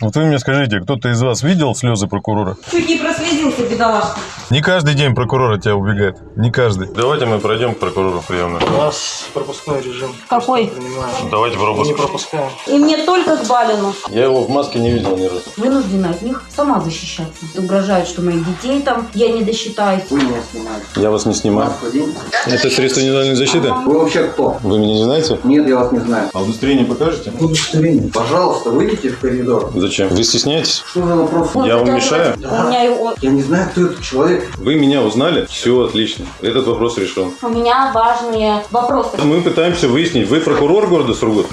Вот вы мне скажите, кто-то из вас видел слезы прокурора? Чуть не прослезился, бедолашка. Не каждый день прокурор от тебя убегает. Не каждый. Давайте мы пройдем к прокурору приемную. У нас пропускной режим. Какой? Давайте не пропуск. пропускаем. И мне только к Балину. Я его в маске не видел ни разу. Вынуждена от них сама защищаться. Угрожают, что моих детей там я не досчитаюсь. Вы меня снимаете. Я вас не снимаю. Это средство индивидуальной защиты? Вы вообще кто? Вы меня не знаете? Нет, я вас не знаю. А удостоверение покажете? Удостоверение. Пожалуйста, выйдите в коридор. Зачем? Вы стесняетесь? Что за вопрос? Я вам мешаю? У меня, его- Я не знаю, кто этот человек. Вы меня узнали? Все отлично. Этот вопрос решен. у меня важные вопросы. Мы пытаемся выяснить, вы прокурор города Сургут?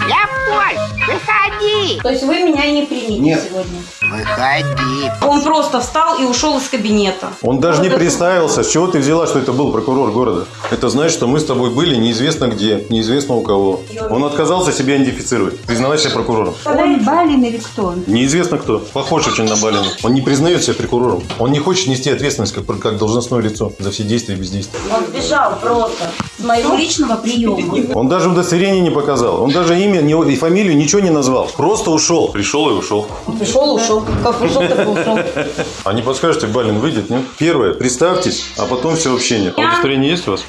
То есть вы меня не примете Нет. сегодня? Выходи. Он просто встал и ушел из кабинета. Он даже не представился. С чего ты взяла, что это был прокурор города? Это значит, что мы с тобой были неизвестно где, неизвестно у кого. Он отказался себя идентифицировать. Признавайся прокурором. Он Балин или кто он? Неизвестно кто. Похож очень на Балина. Он не признает себя прокурором. Он не хочет нести ответственность как, как должностное лицо за все действия и бездействия. Он сбежал просто с моего личного приема. Он даже удостоверение не показал. Он даже имя не- и фамилию ничего не назвал. Просто ушел. Пришел и ушел. Пришел, ушел. Как пришел, так и ушел. А не подскажете, Балин выйдет, нет? Первое, представьтесь, а потом все общение. А удостоверение есть у вас?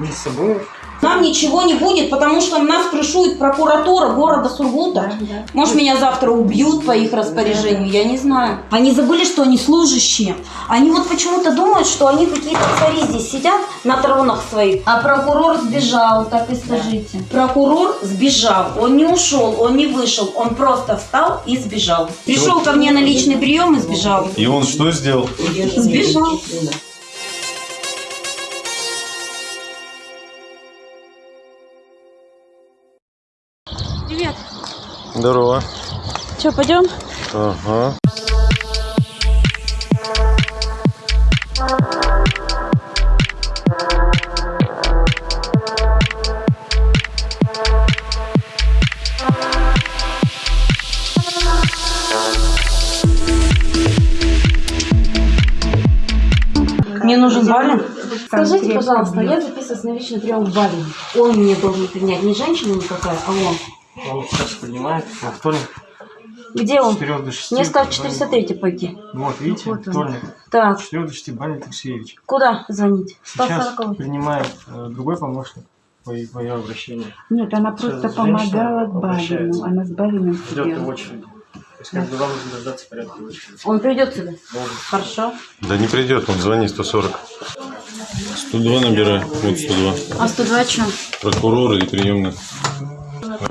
Не с собой. Нам ничего не будет, потому что нас крышует прокуратура города Сургута. Может, меня завтра убьют по их распоряжению, я не знаю. Они забыли, что они служащие. Они вот почему-то думают, что они какие-то цари здесь сидят на тронах своих. А прокурор сбежал, так и скажите. Прокурор сбежал, он не ушел, он не вышел, он просто встал и сбежал. Пришел ко мне на личный прием и сбежал. И он что сделал? Сбежал. Здорово. Че, пойдем? Ага. Мне нужен Балин. Скажите, пожалуйста, я записываюсь на личный прием к Балину. Он мне должен принять, не женщина никакая, а он. Он сейчас принимает во вторник Где он? 4 до 6. Мне сказал 403 пойти. Вот, видите, Вот вторник. Так, С 4 до 6 Баня Алексеевич. куда звонить? Сейчас 140. принимает э, другой помощник по, по ее обращению. Нет, она просто Сейчас помогала женщина Балину. Она с Балином в сидела. очереди. То есть как бы вам нужно дождаться порядка очереди. Он придет сюда? Должен. Хорошо. Да не придет, он звони 140. 102 набирай. Вот 102. А 102 что? Прокуроры и приемные.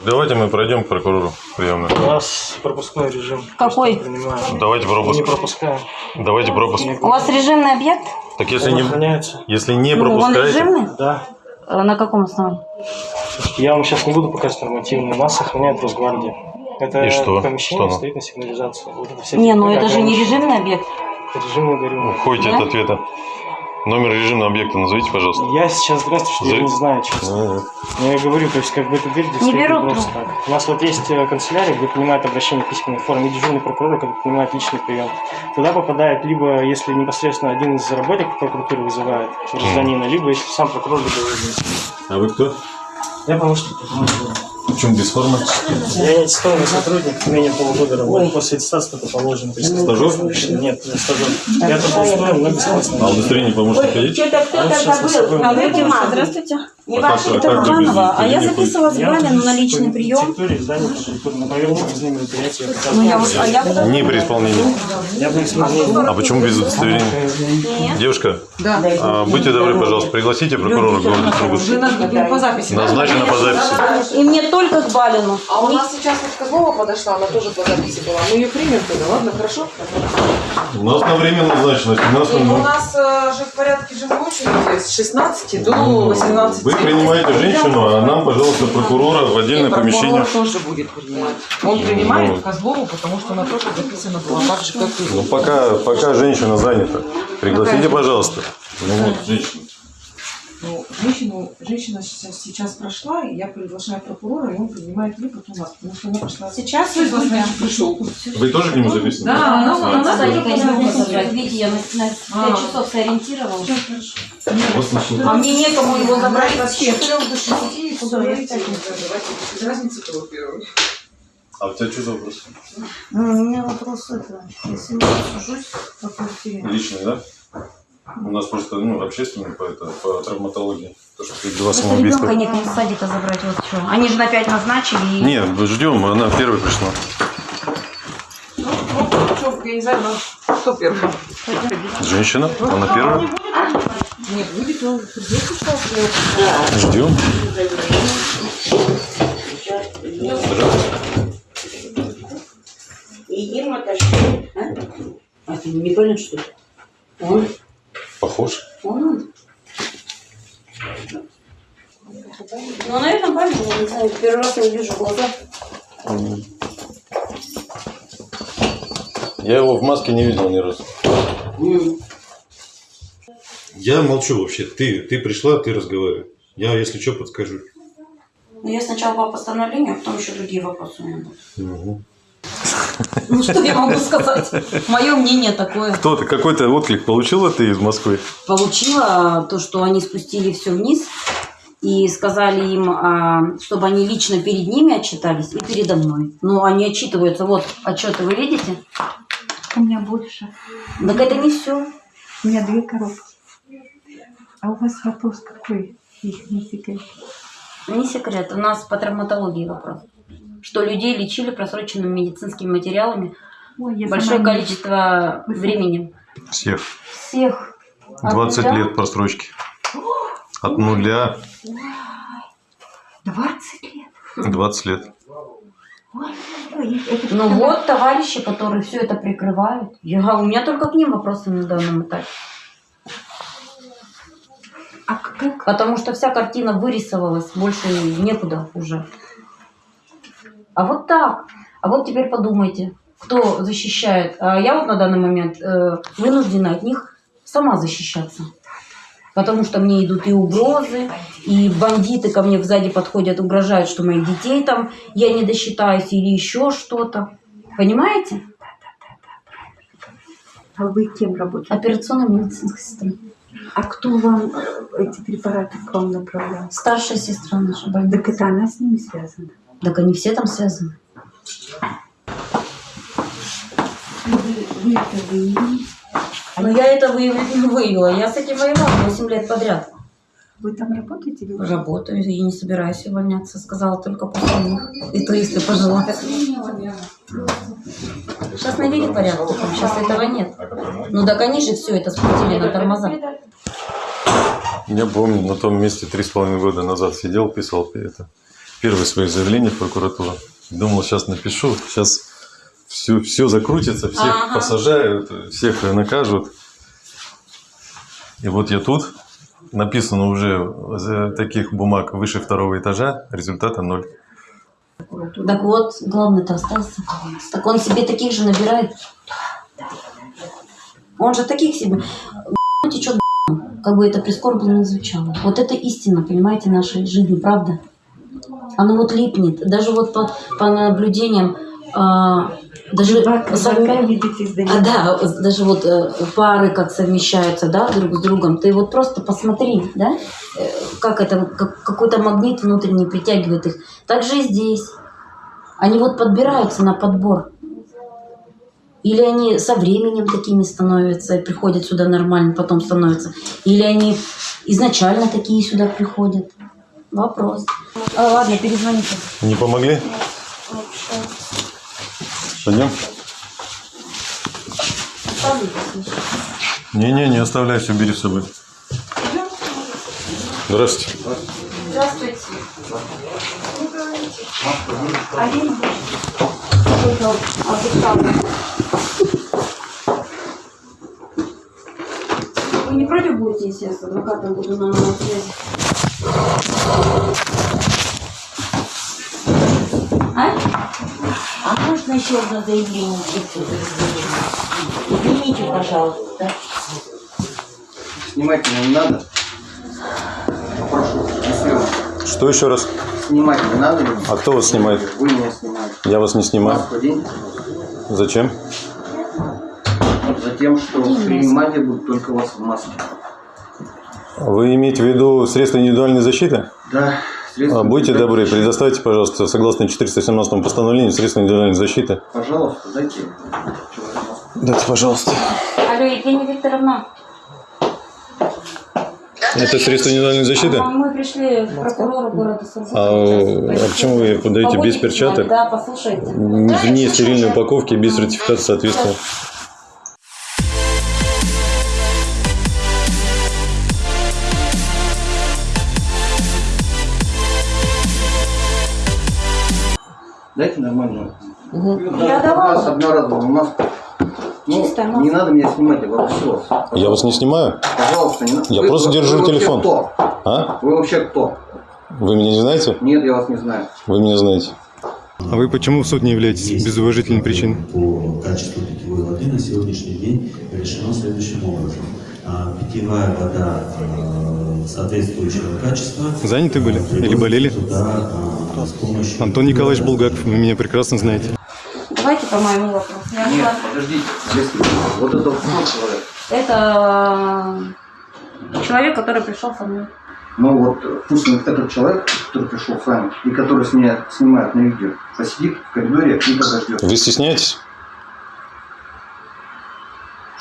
Давайте мы пройдем к прокурору приемную. У нас пропускной режим. Какой? Принимаем. Давайте Мы не пропуск. пропускаем. Давайте пропуск. У вас режимный объект? Так если Он не, охраняется. если не Ну, он пропускаете... режимный? Да. Э, На каком основании? Я вам сейчас не буду показывать нормативные. Нас охраняет Росгвардия. Это И что? помещение Что стоит на сигнализацию. Вот это Не, ну это же не режимный объект. Режим я говорю. Уходите Да? от ответа. Номер режимного объекта назовите, пожалуйста. Я сейчас, здравствуйте, что я За- не знаю, честно. Я говорю, то есть как бы эта дверь Не берут просто. У нас вот есть э, канцелярия, где принимают обращение в письменной форме, и дежурный прокурор, который принимает личный прием. Туда попадает либо, если непосредственно один из работников прокуратуры вызывает гражданина, либо если сам прокурор либо вызван. А вы кто? Я помощник без формы? Я аттестованный сотрудник, менее полугода работы. После аттестации только положено. Стажер? Нет, не стажер. Я только устроен, но бесплатно. А удостоверение помощника есть? Что-то кто-то забыл. А здравствуйте. Не А как- ваша а а я записывалась с Я Балину на личный прием. Ну показываю. я вот, а. Не при исполнении. Исполнил. А почему без удостоверения? Девушка, а, будьте добры, пожалуйста, пригласите прокурора города Сургут. по записи. Назначено по записи. И мне только к Балину. А у нас сейчас вот Козлова подошла, она тоже по записи была. Мы ее примем тогда, ладно, хорошо? У нас на время назначено. с 17 И у нас э, же в порядке живой очереди с 16 до 18. Принимаете женщину, а нам, пожалуйста, прокурора в отдельное прокурор помещение. тоже будет принимать. Он принимает Ну. Козлову, потому что она тоже записана была так же, как и Ну, пока, пока женщина занята. Пригласите, пожалуйста. Ну, вот, женщина. Ну, женщину, женщина сейчас, прошла, и я приглашаю прокурора, и он принимает ее потом вас, потому что она прошла. Сейчас значит, пришел. Вы тоже к нему записаны? Да, Ну, она, она конечно, позвонила. забрать. Видите, я на, на 5 А. часов сориентировала. Вот начали. А мне некому его забрать вообще. С 3 до 6. Поговорите, давайте, без разницы, кто первый. А у тебя что за вопрос? Ну, у меня вопрос это, если я сужусь по квартире, Личный, да? У нас просто, ну, общественный по, это, по травматологии. То, что ты два Просто самоубийства. ребенка некому с садика забрать, вот что. Они же на пять назначили. и- Нет, ждем, она первой пришла. Ну, ну, что, я не знаю, ну, кто первый? Женщина, она первая. Не будет, он придет сейчас. Ждем. Едим отошли. А? а ты не понял, что ли? Он? Похож. Он? Ну, наверное, правильно, я не знаю. Первый раз я вижу глаза. Я его в маске не видел ни разу. Я молчу вообще. Ты, ты пришла, ты разговаривай. Я, если что, подскажу. Ну, я сначала по постановлению, а потом еще другие вопросы у меня будут. Угу. Ну, что я могу сказать? Мое мнение такое. Кто ты? Какой-то отклик получила ты из Москвы? Получила то, что они спустили все вниз и сказали им, а, чтобы они лично перед ними отчитались и передо мной. Ну, они отчитываются. Вот отчеты вы видите? У меня больше. Так это не все. У меня две коробки. А у вас вопрос какой? Не секрет. Не секрет. У нас по травматологии вопрос. Что людей лечили просроченными медицинскими материалами Ой, большое сама не- количество времени. Всех. Всех. От 20 нуля? лет просрочки. От нуля 20 лет. 20 лет. Ну вот товарищи, которые все это прикрывают. Я, у меня только к ним вопросы на данном этапе. А как? Потому что вся картина вырисовалась, больше некуда уже. А вот так. А вот теперь подумайте, кто защищает. А я вот на данный момент э, вынуждена от них сама защищаться. Потому что мне идут и угрозы, и бандиты ко мне сзади подходят, угрожают, что моих детей там я не досчитаюсь или еще что-то. Понимаете? А вы кем работаете? Операционная медицинская сестра. А кто вам э, эти препараты к вам направлял? Старшая сестра наша больница. Так это она с ними связана. Так они все там связаны. Вы, вы это выявили? Но я это выявила. Я с этим воевала 8 лет подряд. Вы там работаете? или Работаю и не собираюсь увольняться. Сказала только после них. И то, если пожелаю. Сейчас навели порядок. Сейчас этого нет. Ну так они же все это спустили на тормоза. Я помню, на том месте три с половиной года назад сидел, писал это, первые свои заявления в прокуратуру. Думал, сейчас напишу, сейчас все, все закрутится, всех Ага. посажают, всех накажут. И вот я тут, написано уже за таких бумаг выше второго этажа, результата ноль. Так вот, главный-то остался. Так он себе таких же набирает. Он же таких себе течет как бы это прискорбно не звучало. Вот это истина, понимаете, нашей жизни, правда? Оно вот липнет. Даже вот по, по наблюдениям, а, даже видитесь до а, да, даже вот э, пары как совмещаются, да, друг с другом. Ты вот просто посмотри, да, э, как это, как, какой-то магнит внутренний притягивает их. Так же и здесь. Они вот подбираются на подбор. Или они со временем такими становятся и приходят сюда нормально, потом становятся. Или они изначально такие сюда приходят. Вопрос. А, ладно, перезвоните. Не помогли? Пойдем? Не-не, не оставляй, все бери с собой. Здравствуйте. Здравствуйте. Вы не против будете, если я с адвокатом буду на связи? А? А можно еще одно заявление? Извините, пожалуйста. Снимать меня не надо. Попрошу, не съемок. Что еще раз? Снимать не надо. А кто вас снимает? Вы меня снимаете. Я вас не снимаю. Зачем? Затем, что принимать я буду только вас в маске. Вы имеете в виду средства индивидуальной защиты? Да, Следствие А, будьте добры, предоставьте, пожалуйста, согласно 417 постановлению, средства индивидуальной защиты. Пожалуйста, дайте. Дайте, пожалуйста. Алло, Евгения Викторовна, Это средства индивидуальной защиты? а мы пришли к прокурору города Сургута. А, а почему вы подаете без перчаток? Да, послушайте. Вне стерильной упаковки, без сертификата соответствия. Дайте нормальную. Я давала. С одноразовую маску. Ну, Чистая не надо меня снимать, я вас. Я вас не снимаю. Пожалуйста, не надо. Я Вы- просто вы держу вообще телефон. Кто? А? Вы вообще кто? Вы меня не знаете? Нет, я вас не знаю. Вы меня знаете. А вы почему в суд не являетесь без уважительной причины? по качеству питьевой воды на сегодняшний день решено следующим образом. А, Питьевая вода э, соответствующего качества. Заняты были? Или болели? приводится Туда, а, с помощью... Антон Николаевич Булгаков, вы меня прекрасно знаете. Давайте по моему вопросу. Я Нет, была- подождите. Если вот это человек. Это э, человек, который пришел со мной. Ну вот э, пусть этот человек, который пришел с вами и который с меня снимает на видео, посидит в коридоре и подождет. Вы стесняетесь?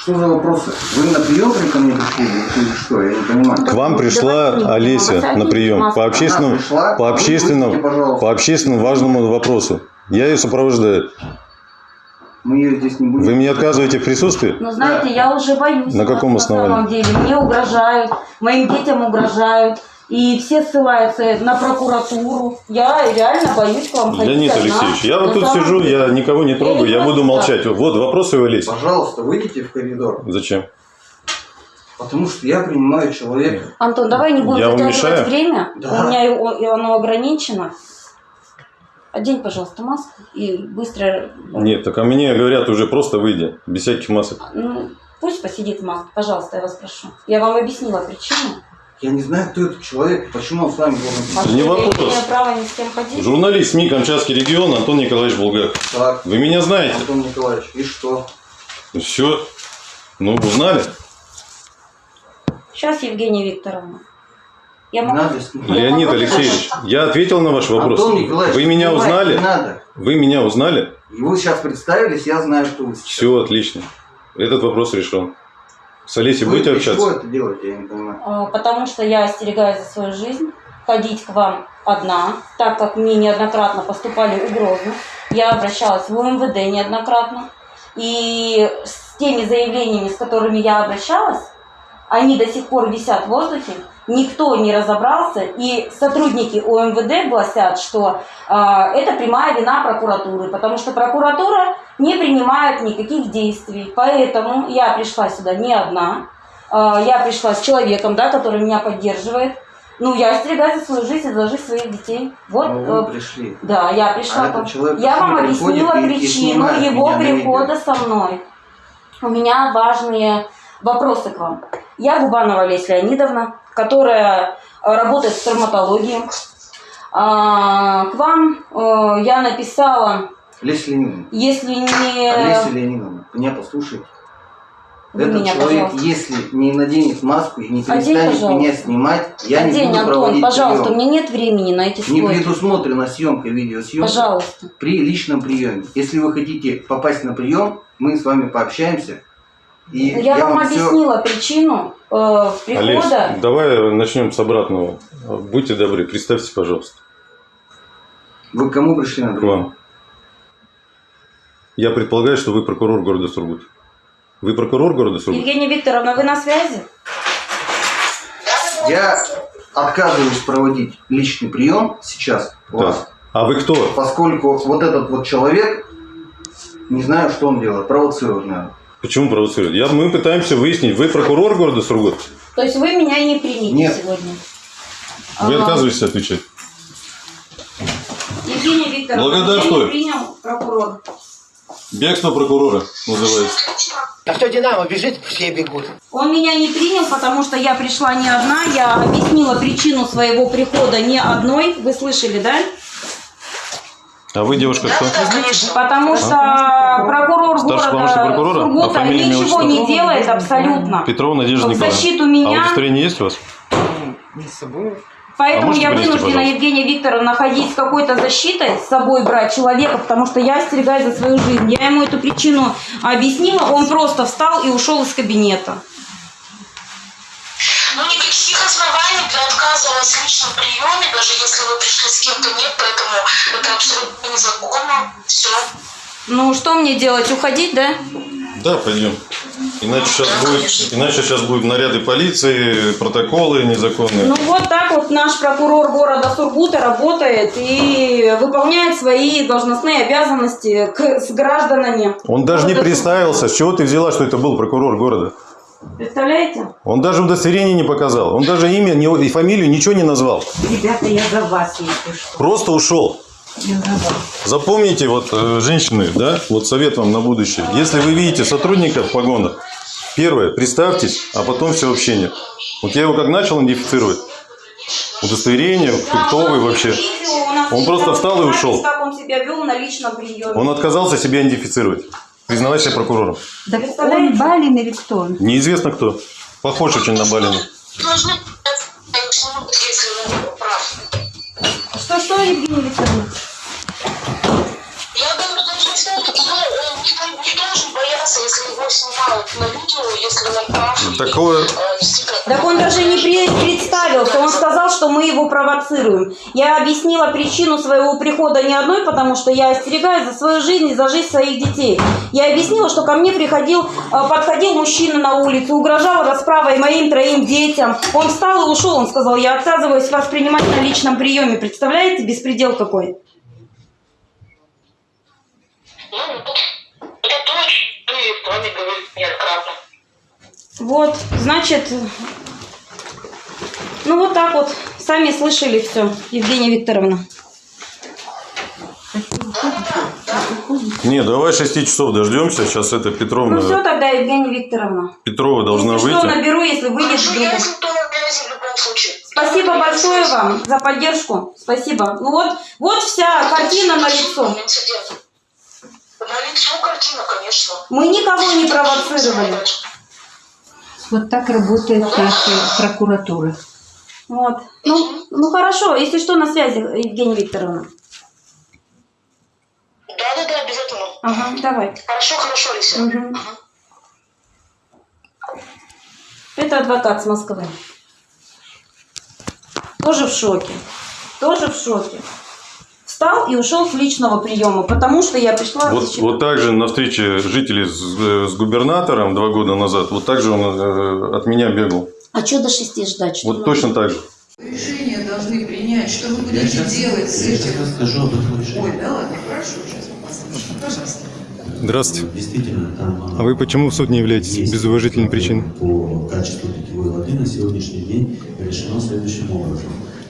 Что за вопросы? Вы на прием ко мне пришли или что? Я не понимаю. К вам пришла Олеся на прием по общественному, пришла, по общественному, по общественному важному вопросу. Я ее сопровождаю. Мы ее здесь не будем. Вы мне отказываете в присутствии? Но знаете, я уже боюсь. На каком основании? На самом деле. Мне угрожают, моим детям угрожают. И все ссылаются на прокуратуру. Я реально боюсь к вам ходить Леонид одна. Алексеевич, я вот На тут сижу, деле. я никого не трогаю, не я буду молчать. Вот вопросы Олеси. Пожалуйста, выйдите в коридор. Зачем? Потому что я принимаю человека. Антон, давай не будем Я затягивать время. Да. У меня его- оно ограничено. Одень, пожалуйста, маску и быстро... Нет, так а мне говорят уже просто выйди, без всяких масок. Ну, пусть посидит в маске, пожалуйста, я вас прошу. Я вам объяснила причину. Я не знаю, кто этот человек, почему он с вами должен Не вопрос. Журналист СМИ Камчатский регион Антон Николаевич Булгаков. Так, Вы меня знаете? Антон Николаевич, и что? Все. Ну, узнали? Сейчас, Евгения Викторовна. Я могу... надо. Леонид Алексеевич, я ответил на ваш вопрос. Антон Николаевич, Вы меня узнали? Надо. Вы меня узнали? И вы сейчас представились, я знаю, что вы сейчас. Все отлично. Этот вопрос решен. С Олесей Вы будете общаться? это делаете, я не понимаю. А, Потому что я остерегаюсь за свою жизнь, ходить к вам одна, так как мне неоднократно поступали угрозы. Я обращалась в УМВД неоднократно. И с теми заявлениями, с которыми я обращалась, они до сих пор висят в воздухе, никто не разобрался, и сотрудники УМВД гласят, что а, это прямая вина прокуратуры, потому что прокуратура не принимает никаких действий. Поэтому я пришла сюда не одна, а, я пришла с человеком, да, который меня поддерживает. Ну, я остерегаюсь за свою жизнь и за жизнь своих детей. Вот, Но вы э, пришли. да, я пришла. А человек я вам объяснила и- и причину снимает его прихода со мной. У меня важные вопросы к вам. Я Губанова Олеся Леонидовна, которая э, работает в травматологии. А, К вам э, я написала, Леся Леонидовна. если не... Олеся Леонидовна, меня послушайте. Вы Этот меня, человек, пожалуйста. если не наденет маску и не Одень, перестанет пожалуйста. меня снимать, я не День, буду Антон, проводить пожалуйста, у прием. меня нет времени на эти Не слойки. предусмотрена съемка, видеосъемка Пожалуйста. при личном приеме. Если вы хотите попасть на прием, мы с вами пообщаемся. И Ну, Я, вам всё- объяснила причину э, Олесь, прихода. давай начнем с обратного. Будьте добры, представьтесь, пожалуйста, Вы к кому пришли на к прием? вам. Я предполагаю, что вы прокурор города Сургут. Вы прокурор города Сургут? Евгения Викторовна, вы на связи? Я отказываюсь проводить личный прием сейчас у вас, Да. А вы кто? поскольку вот этот вот человек, не знаю, что он делает, провоцирует, наверное. Почему провоцирует? Я, мы пытаемся выяснить, вы прокурор города Сургут? То есть вы меня не примете Нет. сегодня? Вы Ага. отказываетесь отвечать? Евгения Викторовна, Благодарствую. меня не принял прокурор. Бегство прокурора называется. А кто Динамо бежит, все бегут. Он меня не принял, потому что я пришла не одна. Я объяснила причину своего прихода не одной. Вы слышали, да? А вы, девушка, кто? Потому что прокурор Старший города прокурора? А Сургута имя, ничего отчество? не делает абсолютно. Петрова Надежда В Николаевна. защиту А меня удостоверение есть у вас? Не с собой. Поэтому можете я вынуждена, пожалуйста? Евгения Викторовна, ходить с какой-то защитой, с собой брать человека, потому что я остерегаюсь за свою жизнь. Я ему эту причину объяснила, он просто встал и ушел из кабинета. Ну, никаких оснований для отказа у вас в личном приеме, даже если вы пришли с кем-то, нет, поэтому это абсолютно незаконно. Все. Ну, что мне делать, уходить, да? Да, пойдем. Иначе сейчас будет, иначе сейчас будут наряды полиции, протоколы незаконные. Ну, вот так вот наш прокурор города Сургута работает и выполняет свои должностные обязанности к, с гражданами. Он даже не представился. С чего ты взяла, что это был прокурор города? Представляете? Он даже удостоверение не показал. Он даже имя и фамилию ничего не назвал. Ребята, я за вас, если что. Просто ушел. Запомните, вот э, женщины, да, вот совет вам на будущее. Если вы видите сотрудника в погонах, первое, представьтесь, а потом все общение. Вот я его как начал идентифицировать, удостоверение, кто вы вообще. Он просто встал и ушел. Как он себя вел на личном приеме. Он отказался себя идентифицировать, признавать себя прокурором. Представляете? он Балин или кто он? Неизвестно кто. Похож очень на Балина. Должны если он прав. Снять, ну, он не, не должен бояться, если его снимают на видео, если он прав. Такое- Так он даже не представился, он сказал, что мы его провоцируем. Я объяснила причину своего прихода не одной, потому что я остерегаюсь за свою жизнь и за жизнь своих детей. Я объяснила, что ко мне приходил, э, подходил мужчина на улице, угрожал расправой моим троим детям. Он встал и ушел, он сказал, я отказываюсь вас принимать на личном приеме. Представляете, беспредел какой? Ну, это то, что и с вами говорит неоднократно. Вот, значит, ну вот так вот, сами слышали все, Евгения Викторовна. Не, давай 6 часов дождемся. Сейчас это Петровна, Ну все тогда, Евгения Викторовна. Петрова должна Если выйти. что, наберу, если выйдет Хорошо, вдруг. я в любом случае. Спасибо большое вам за поддержку. Спасибо. Ну вот, вот вся картина на лицо. На лицо картина, конечно. Мы никого не провоцировали. Вот так работает наша прокуратура. Вот. Ну, ну хорошо, если что, на связи, Евгения Викторовна. Да-да-да, обязательно. Ага, давай. Хорошо, хорошо, Лися. Мгм. Это адвокат с Москвы. Тоже в шоке. Тоже в шоке. Встал и ушел с личного приема, потому что я пришла... Вот, защищать- вот так же на встрече жителей с, э, с губернатором два года назад, вот так же он э, от меня бегал. А что до шести ждать? Что Вот точно так же. Решение должны принять, что вы Я будете сейчас, делать с я сейчас этим. расскажу об этом решении. Ой, да ладно, хорошо, сейчас мы послушаем. Пожалуйста. Здравствуйте. Действительно, там... А вы почему в суд не являетесь без уважительной причины? По качеству питьевой воды на сегодняшний день решено следующим образом.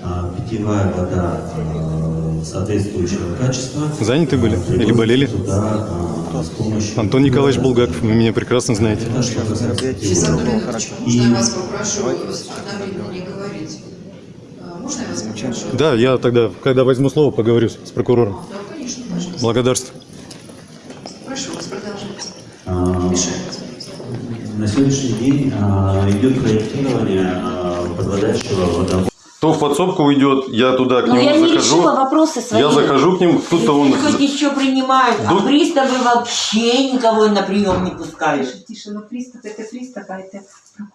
А, Питьевая вода а, соответствующего качества... Заняты были? а, Или болели? Туда, а, с помощью... Антон Николаевич Булгаков, вы меня прекрасно знаете. Это что касается. Дмитриевич, можно я вас попрошу одновременно не говорить? А, Можно я вас попрошу? Да, я тогда, когда возьму слово, поговорю с прокурором. Да, конечно, пожалуйста. Благодарствую. Прошу вас, продолжайте. А. На сегодняшний день а, идет проектирование а, подводящего водовода. Кто в подсобку уйдет, я туда к Но нему я не захожу. решила вопросы свои. Я захожу к нему, тут-то он... Хоть еще принимают, а Ду- приставы вообще никого на прием не пускаешь. Тише, тише, но пристав это пристав, а это.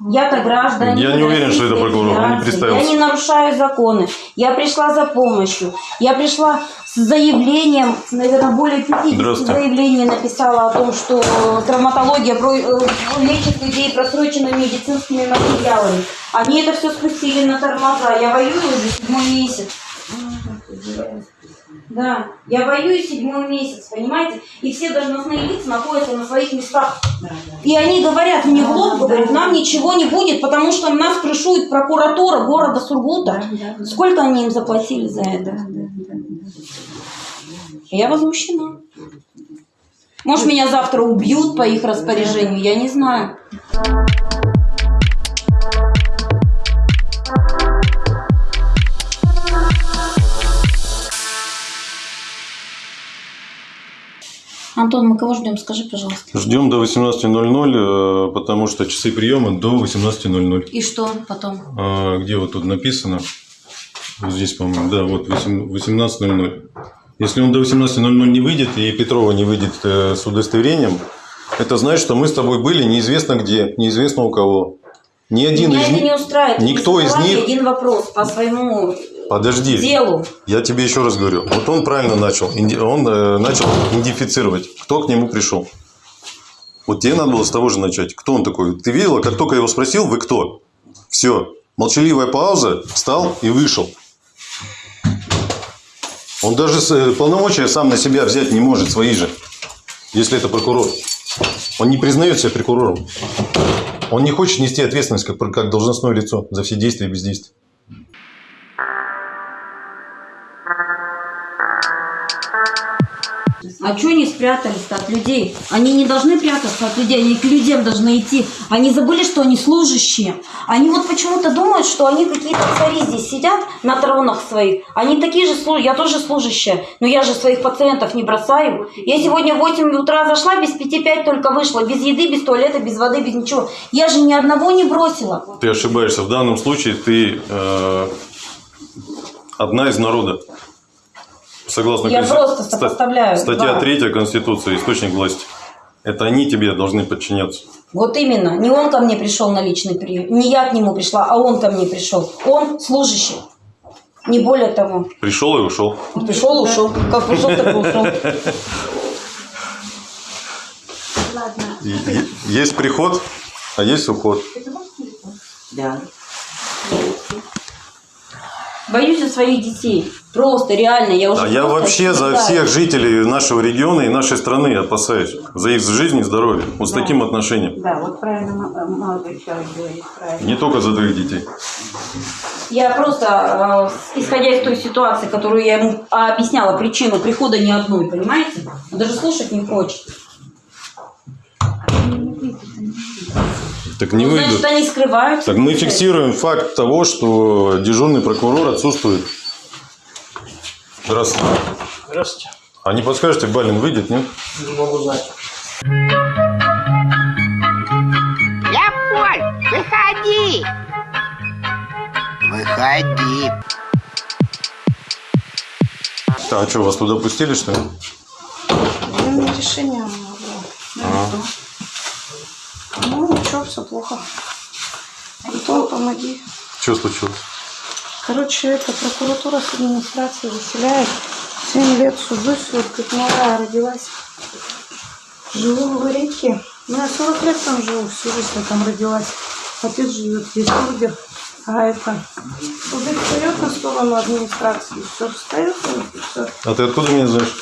Я-то гражданин. Я не уверен, что это прокурор, он не представился. Я не нарушаю законы. Я пришла за помощью. Я пришла с заявлением, наверное, более 50 Здравствуйте. заявлений написала о том, что травматология э, лечит людей просроченными медицинскими материалами. Они это все спустили на тормоза. Я воюю уже седьмой месяц. Да, я воюю седьмой месяц, понимаете? И все должностные лица находятся на своих местах. И они говорят мне в лоб, говорят, нам ничего не будет, потому что нас крышует прокуратура города Сургута. Сколько они им заплатили за это? Я возмущена. Может, меня завтра убьют по их распоряжению, я не знаю. Антон, мы кого ждем? Скажи, пожалуйста. Ждем до 18.00, э, потому что часы приема до 18.00. И что потом? А, Где вот тут написано? Вот здесь, по-моему, да, вот 8 18.00. Если он до 18.00 не выйдет и Петрова не выйдет э, с удостоверением, это значит, что мы с тобой были неизвестно где, неизвестно у кого. Ни один Меня из них... не устраивает. никто из них- один вопрос по своему Подожди. делу. Я тебе еще раз говорю. Вот он правильно начал. Он э, начал идентифицировать, кто к нему пришел. Вот тебе надо было с того же начать. Кто он такой? Ты видела, как только я его спросил, вы кто? Все. Молчаливая пауза, встал и вышел. Он даже э, полномочия сам на себя взять не может, свои же. Если это прокурор. Он не признает себя прокурором. Он не хочет нести ответственность как, как должностное лицо за все действия и бездействия. А что они спрятались от людей? Они не должны прятаться от людей, они к людям должны идти. Они забыли, что они служащие. Они вот почему-то думают, что они какие-то цари здесь сидят на тронах своих. Они такие же служащие, я тоже служащая, но я же своих пациентов не бросаю. Я сегодня в 8 утра зашла, без 5-5 только вышла, без еды, без туалета, без воды, без ничего. Я же ни одного не бросила. Ты ошибаешься. В данном случае ты э, одна из народа. Согласно Я конси- просто ста- сопоставляю Статья два. 3 Конституции, источник власти. Это они тебе должны подчиняться. Вот именно. Не он ко мне пришел на личный прием, не я к нему пришла, а он ко мне пришел. Он служащий. Не более того. Пришел и ушел. Пришел, ушел. Как пришел, так и ушел. И- Есть приход, а есть уход. Да. Боюсь за своих детей. Просто, реально. Я уже А я вообще за всех жителей нашего региона и нашей страны опасаюсь. За их жизнь и здоровье. Вот с таким отношением. Да, вот правильно э, молодой человек говорит, правильно. Не только за твоих детей. Я просто, э, исходя из той ситуации, которую я ему объясняла, причину прихода ни одной, понимаете? Он даже слушать не хочет. Так не Ну, выйдут. Значит, они скрываются. Так мы фиксируем факт того, что дежурный прокурор отсутствует. Здравствуйте. Здравствуйте. А не подскажете, Балин выйдет, нет? Не могу знать. Леопольд, выходи! Выходи. А что, вас туда пустили, что ли? Ну, решение было. А. Ну, ничего, все плохо. Антон, помоги. Что случилось? Короче, это прокуратура с администрацией заселяет. 7 лет сужусь, вот как моя родилась. Живу в Варейке. Ну, я 40 лет там живу, всю жизнь я там родилась. Отец живет здесь, Ургер. А это, суды встает на сторону администрации, все встает, все. А ты откуда меня знаешь?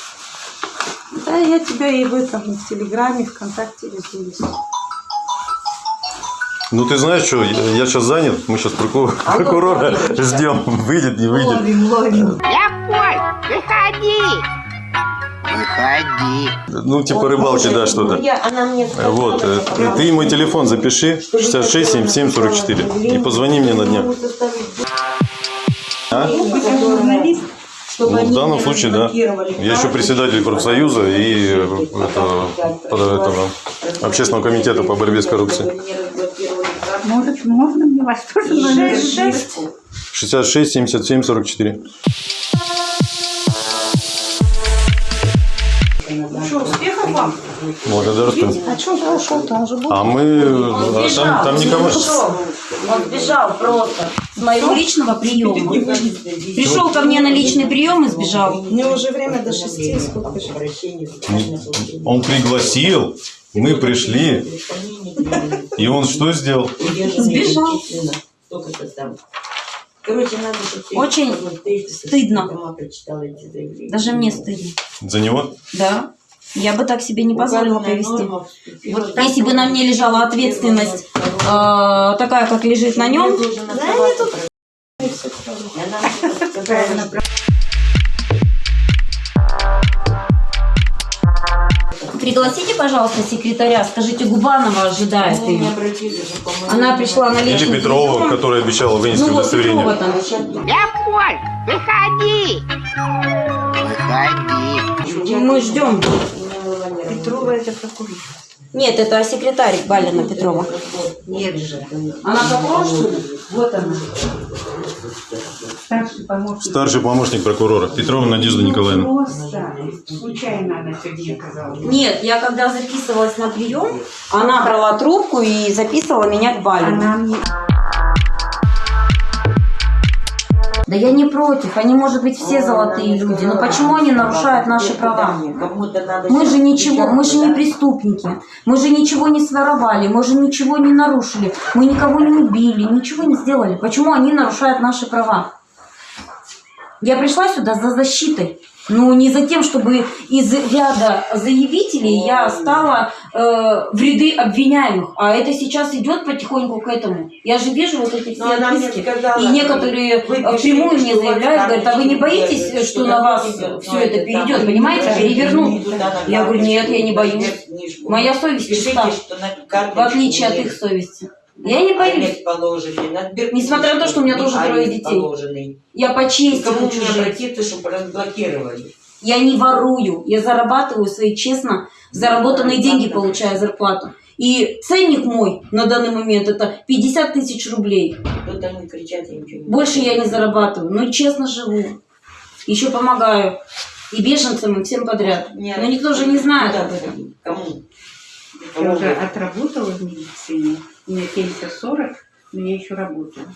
Да, я тебя и в этом, в Телеграме, ВКонтакте везде есть. Ну ты знаешь что, я, сейчас занят, мы сейчас прокурора ждем, выйдет, не выйдет. Ловим, ловим. Леопольд, выходи! Выходи. Ну типа рыбалки, да, что-то. Я, она мне сказала, Вот, э, что ты мой телефон запиши, 66 77 44, и позвони мне на днях. А? журналист, чтобы Ну, в данном случае, да. Я еще председатель профсоюза и э, это, под этого, общественного комитета по борьбе с коррупцией. Может, можно мне вас тоже номер Шесть, шесть. 66 77 44. Что, успехов вам? Благодарствую. А что ты ушел-то? Он же был. А мы... Он а сбежал. там, там никого... Он ушел. Он сбежал просто с моего личного приема. Пришел ко мне на личный прием и сбежал. У него уже время до шести, сколько же? Он пригласил, мы пришли, и он что сделал? Сбежал. Короче, надо, Очень ты стыдно. Даже мне стыдно. За него? Да. Я бы так себе не позволила повести. Вот если бы на мне лежала ответственность э, такая, как лежит на нем, Да, они тут пригласите, пожалуйста, секретаря, скажите, Губанова ожидает не ее. Она пришла на Или личный Петрова, прием. которая обещала вынести Ну вот удостоверение? там. Леопольд, выходи! Выходи. Мы ждем. Петрова это прокурор. Нет, это секретарь Балина Петрова. Нет же. Она прокурор, что ли? Вот она. Старший помощник. Старший помощник прокурора Петрова Надежда Николаевна. Просто случайно она сегодня оказалась. Нет, я когда записывалась на прием, она брала трубку и записывала меня к Бале. Она мне Да я не против, они, может быть, все золотые люди, но почему они нарушают наши права? Мы же ничего, мы же не преступники, мы же ничего не своровали, мы же ничего не нарушили, мы никого не убили, ничего не сделали. Почему они нарушают наши права? Я пришла сюда за защитой. Ну, не за тем, чтобы из ряда заявителей я стала э, в ряды обвиняемых. А это сейчас идет потихоньку к этому. Я же вижу вот эти все Но отписки. И некоторые э, впрямую мне что заявляют, говорят, а вы не боитесь, нет, что на вас идет, все это перейдет, понимаете, перевернут? Я говорю, нет, я не боюсь. Моя совесть чиста, что в отличие от их совести. Я не боюсь. Сберкнижку Несмотря на то, что у меня тоже трое детей. положенный. Я по чести кому хочу мне жить. обратиться, чтобы разблокировали? Я не ворую, я зарабатываю свои честно заработанные деньги, получаю зарплату. И ценник мой на данный момент это 50 тысяч рублей. Они кричат, я ничего не Больше я не зарабатываю, но честно живу. Еще помогаю. И беженцам, и всем подряд. Нет. Но никто же не знает об этом. Кому? я уже отработала в медицине. У меня пенсия 40, но я еще работаю.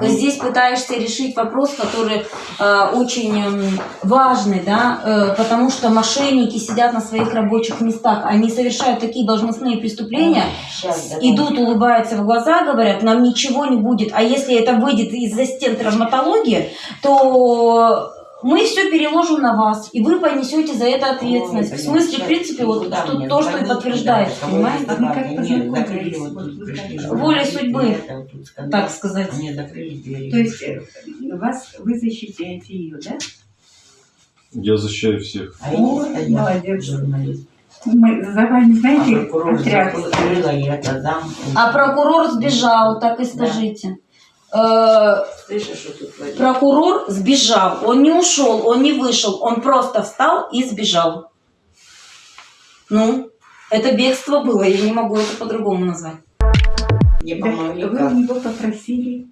Здесь пытаешься решить вопрос, который э, очень эм, важный, да, э, потому что мошенники сидят на своих рабочих местах, они совершают такие должностные преступления, давай. идут, улыбаются в глаза, говорят, нам ничего не будет. А если это выйдет из-за стен травматологии, то мы все переложим на вас, и вы понесете за это ответственность. В смысле, в принципе, вот Куда что- то, что и звонить, подтверждает, куда? Кому понимаете? Мы как Нет, закрыли вот тут, вот судьбы, а так сказать. Мне закрыли двери. То есть э, вас, вы защищаете ее, да? Я защищаю всех. А О, молодец. журналист. Мы за вами, А знаете, прокурор отряд. закрыла, я это дам. А прокурор сбежал, так и скажите. Э, Слышишь, что тут творится? Прокурор сбежал, он не ушел, он не вышел, он просто встал и сбежал. Ну, это бегство было, я не могу это по-другому назвать. Не Да, помогли, вы как? у него попросили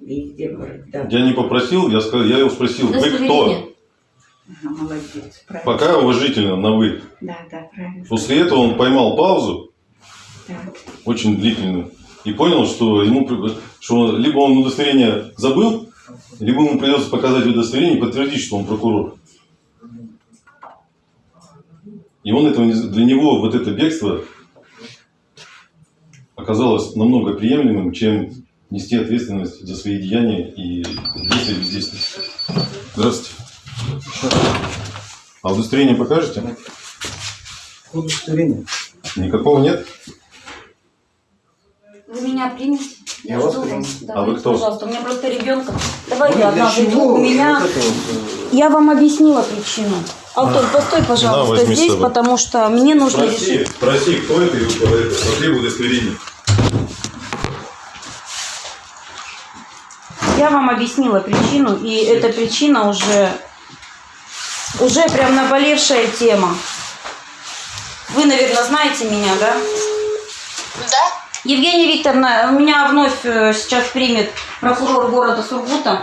Везде, да. Я не попросил, я, сказал, я его спросил, вы кто? Ага, молодец, правильно. Пока уважительно, на вы. Да, да, правильно. После этого он поймал паузу, Так. очень длительную, и понял, что ему что либо он удостоверение забыл, либо ему придется показать удостоверение и подтвердить, что он прокурор. И он этого для него вот это бегство оказалось намного приемлемым, чем нести ответственность за свои деяния и действия бездействия. Здравствуйте. А удостоверение покажете? Удостоверение. Никакого нет? Вы меня примете? Я вас жду приму. А вы кто? Пожалуйста, у меня просто ребенка. Давайте Для одна чего зайду. У меня... вот э, Я вам объяснила причину. Антон, постой, пожалуйста, с здесь, потому что мне нужно Спроси, решить. спроси, кто это и это, потребуй удостоверение. Я вам объяснила причину, и эта причина уже, уже прям наболевшая тема. Вы, наверное, знаете меня, да? Да? Евгения Викторовна, меня вновь э, сейчас примет прокурор города Сургута.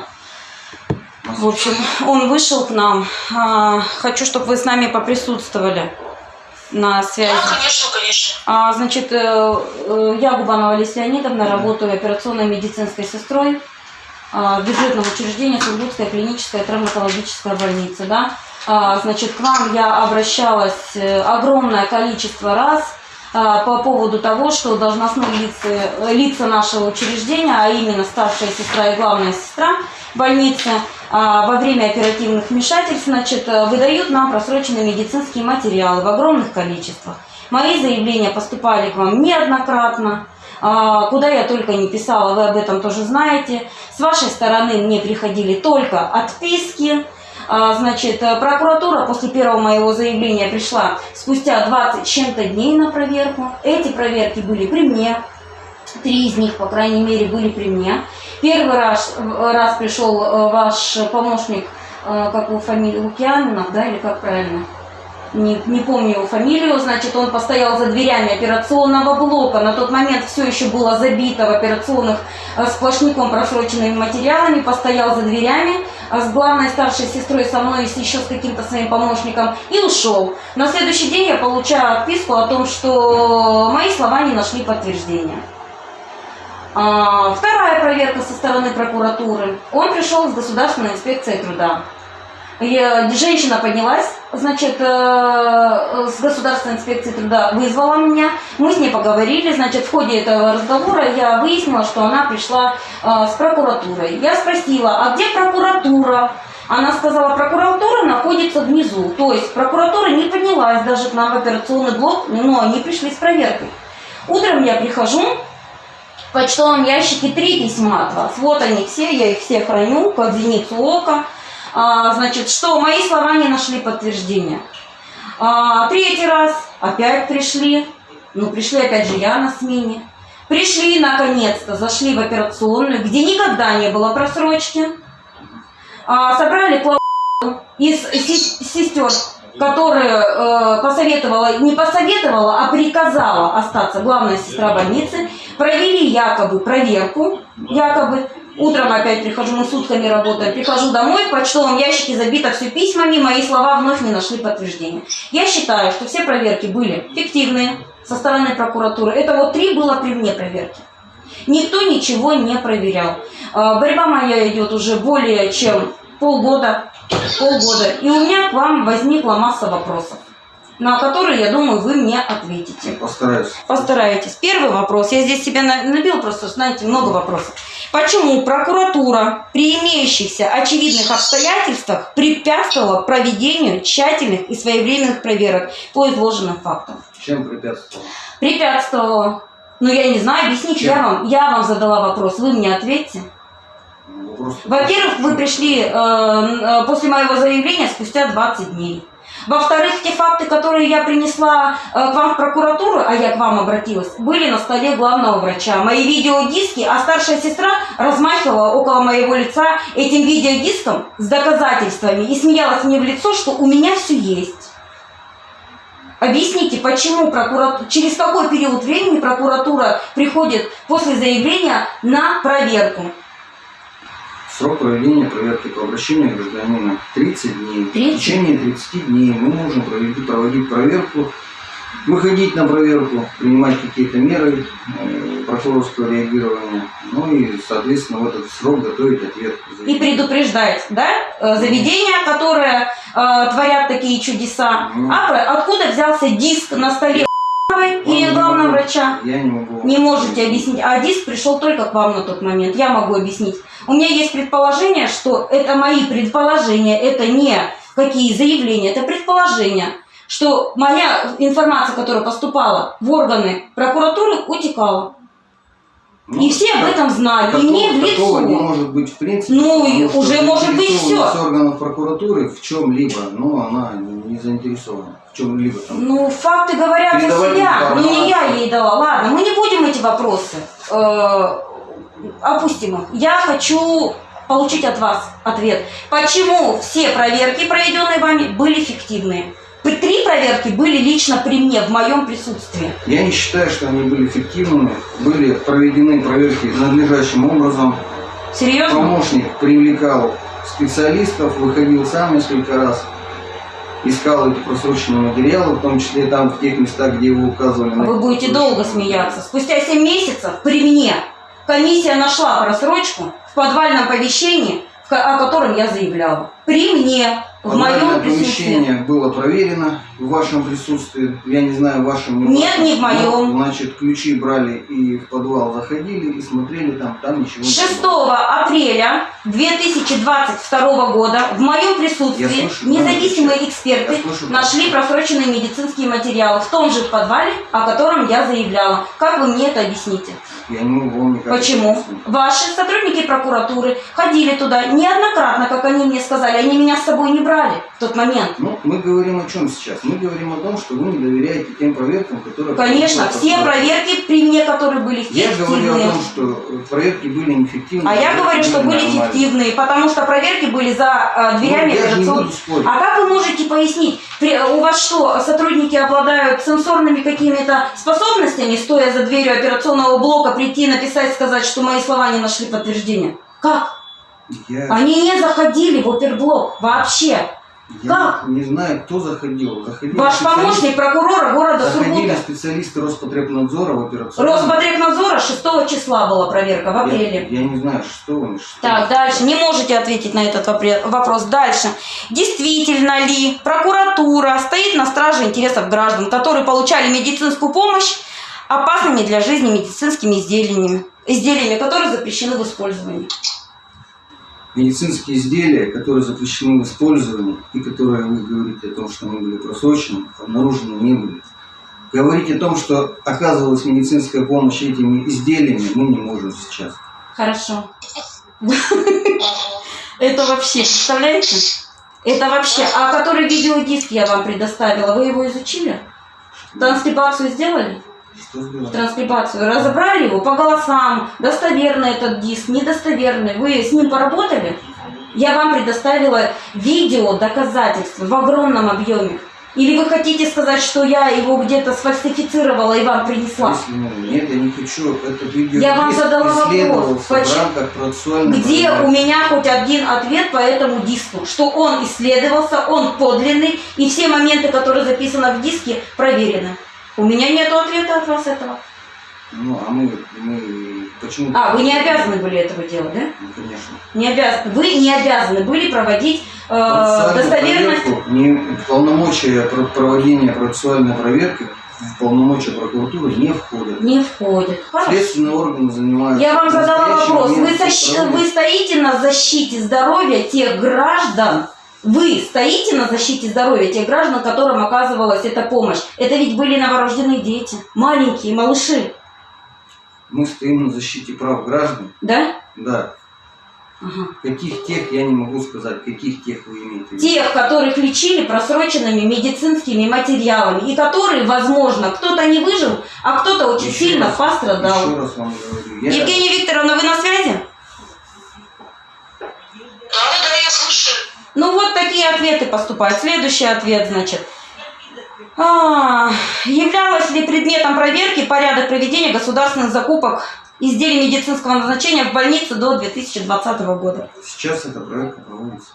В общем, он вышел к нам. А, Хочу, чтобы вы с нами поприсутствовали на связи. Да, конечно, конечно. А, значит, э, э, я Губанова Олеся Леонидовна, работаю операционной медицинской сестрой а, бюджетного учреждения Сургутская клиническая травматологическая больница. Да? А, Значит, к вам я обращалась огромное количество раз по поводу того, что должностные лица, лица нашего учреждения, а именно старшая сестра и главная сестра больницы, а, во время оперативных вмешательств значит, э, выдают нам просроченные медицинские материалы в огромных количествах. Мои заявления поступали к вам неоднократно. А, Куда я только не писала, вы об этом тоже знаете. С вашей стороны мне приходили только отписки. А, Значит, э, прокуратура после первого моего заявления пришла спустя 20 с чем-то дней на проверку. Эти проверки были при мне. Три из них, по крайней мере, были при мне. Первый раз, раз пришел э, ваш помощник, э, как его фамилия, Лукьянинов, да, или как правильно? Не, не помню его фамилию, значит, он постоял за дверями операционного блока. На тот момент все еще было забито в операционных э, сплошняком просроченными материалами, постоял за дверями э, с главной старшей сестрой, со мной и еще с каким-то своим помощником и ушел. На следующий день я получаю отписку о том, что мои слова не нашли подтверждения. А, Вторая проверка со стороны прокуратуры. Он пришел с государственной инспекцией труда. Женщина поднялась, значит, э, с государственной инспекции труда вызвала меня. Мы с ней поговорили, значит, в ходе этого разговора я выяснила, что она пришла э, с прокуратурой. Я спросила, а где прокуратура? Она сказала, прокуратура находится внизу. То есть прокуратура не поднялась даже к нам в операционный блок, но они пришли с проверкой. Утром я прихожу, в почтовом ящике три письма от вас. Вот они все, я их все храню, под зеницу ока. А, значит, что мои слова не нашли подтверждения. А, третий раз опять пришли. Ну, пришли опять же я на смене. Пришли наконец-то, зашли в операционную, где никогда не было просрочки. А, собрали клаву из се- сестер, которая э, посоветовала, не посоветовала, а приказала остаться главная сестра больницы. Провели якобы проверку, якобы. Утром опять прихожу, мы сутками работаем. Прихожу домой, в почтовом ящике забито все письмами, мои слова вновь не нашли подтверждения. Я считаю, что все проверки были фиктивные со стороны прокуратуры. Это вот три было при мне проверки. Никто ничего не проверял. А, Борьба моя идет уже более чем полгода. Полгода. И у меня к вам возникла масса вопросов, на которые, я думаю, вы мне ответите. Постараюсь. Постарайтесь. Первый вопрос. Я здесь себя на- набил просто, знаете, много вопросов. Почему прокуратура при имеющихся очевидных обстоятельствах препятствовала проведению тщательных и своевременных проверок по изложенным фактам? Чем препятствовал? Препятствовала. Ну, я не знаю, объясните, я вам, я вам задала вопрос, вы мне ответьте. Вопрос. Во-первых, вы пришли э, э, после моего заявления спустя 20 дней. Во-вторых, те факты, которые я принесла э, к вам в прокуратуру, а я к вам обратилась, были на столе главного врача. Мои видеодиски, а старшая сестра размахивала около моего лица этим видеодиском с доказательствами и смеялась мне в лицо, что у меня все есть. Объясните, почему прокуратура, через какой период времени прокуратура приходит после заявления на проверку? Срок проведения проверки по обращению гражданина 30 дней. 30? В течение 30 дней мы можем провести, проводить проверку, выходить на проверку, принимать какие-то меры э, прокурорского реагирования, ну и, соответственно, в этот срок готовить ответ. и предупреждать, да, э, заведения, которые э, творят такие чудеса. Ну. А откуда взялся диск на столе и Вам не главного врача? Я не могу. Не можете объяснить. А диск пришел только к вам на тот момент. Я могу объяснить. У меня есть предположение, что это мои предположения, это не какие заявления, это предположения, что моя информация, которая поступала в органы прокуратуры, утекала. Ну, И все об этом знали. И Такого, мне в такого не лицо. может быть в принципе. Ну, и уже может быть всё. органов прокуратуры в чем-либо, но она не не заинтересована в чем-либо там. Ну, факты говорят за себя. Ну, не я ей дала. Ладно, мы не будем эти вопросы. э, опустим их. Я хочу получить от вас ответ. Почему все проверки, проведенные вами, были фиктивные? Три проверки были лично при мне, в моем присутствии. Я не считаю, что они были эффективными. Были проведены проверки надлежащим образом. Серьезно? Помощник привлекал специалистов, выходил сам несколько раз, искал эти просроченные материалы, в том числе там, в тех местах, где вы указывали. на Вы будете долго смеяться. Спустя 7 месяцев при мне комиссия нашла просрочку в подвальном помещении, о котором я заявляла. При мне, в Подвальное моем присутствии. было проверено в вашем присутствии. Я не знаю, в вашем не Нет, вашем. не в моем. Но, Значит, ключи брали и в подвал заходили и смотрели там, там ничего не 6 было. апреля 2022 года в моем присутствии слышу, независимые да, эксперты я слышу. нашли просроченные медицинские материалы в том же подвале, о котором я заявляла. Как вы мне это объясните? Я не могу вам никак Почему? Ваши сотрудники прокуратуры ходили туда неоднократно, как они мне сказали, они меня с собой не брали в тот момент? Ну, мы говорим о чем сейчас? Мы говорим о том, что вы не доверяете тем проверкам, которые... Конечно, все проверки при мне, которые были Я говорю о фиктивные. том, что э, проверки были неэффективны. А я говорю, что были нормальные. фиктивные, потому что проверки были за э, дверями Ну, я же не операционных. А как вы можете пояснить, при- у вас что, сотрудники обладают сенсорными какими-то способностями, стоя за дверью операционного блока, прийти, написать, сказать, что мои слова не нашли подтверждения? Как? Я, Они не заходили в оперблок вообще. я как? не знаю, кто заходил. Заходили Ваш специалисты- помощник прокурора города Заходили Сургута. специалисты Роспотребнадзора в операционную. Роспотребнадзора 6 числа была проверка, в Я, апреле. я не знаю, что что. Так, дальше. Не можете ответить на этот вопрос. Дальше. Действительно ли прокуратура стоит на страже интересов граждан, которые получали медицинскую помощь опасными для жизни медицинскими изделиями, изделиями, которые запрещены в использовании? Медицинские изделия, которые запрещены в использовании и которые вы говорите о том, что они были просрочены, обнаружены не были. Говорить о том, что оказывалась медицинская помощь этими изделиями, мы не можем сейчас. Хорошо. Это вообще, представляете? Это вообще. А который видеодиск я вам предоставила, вы его изучили? Транскрибацию сделали? Транскрибацию, разобрали его по голосам, достоверный этот диск, недостоверный. Вы с ним поработали? Я вам предоставила видео доказательства в огромном объеме. Или вы хотите сказать, что я его где-то сфальсифицировала и вам принесла? Нет, я не хочу. Это видео Я вам задала вопрос. Почему- Где у меня хоть один ответ по этому диску? Что он исследовался, он подлинный, и все моменты, которые записаны в диске, проверены. У меня нет ответа от вас этого. Ну, а мы, мы почему? А, вы не обязаны были этого делать, да? Ну, конечно. Не обязаны. Вы не обязаны были проводить э, достоверность. проверку, не, полномочия про- проводения процессуальной проверки в полномочия прокуратуры не входят. Не входит. Хорошо. Следственные органы занимаются. Я вам задала вопрос. Вы, правом- вы стоите на защите здоровья тех граждан, вы стоите на защите здоровья тех граждан, которым оказывалась эта помощь. Это ведь были новорожденные дети, маленькие, малыши, Мы стоим на защите прав граждан. да? Да. Ага. Каких тех, я не могу сказать, каких тех вы имеете в виду. Тех, которых лечили просроченными медицинскими материалами, и которые, возможно, кто-то не выжил, а кто-то очень Еще сильно раз- пострадал. Еще раз вам говорю. Я, Евгения Викторовна, вы на связи? Да-да-да, я слушаю. Ну вот такие ответы поступают. Следующий ответ, значит. А, являлось ли предметом проверки порядок проведения государственных закупок изделий медицинского назначения в больнице до 2020 года? Сейчас эта проверка проводится.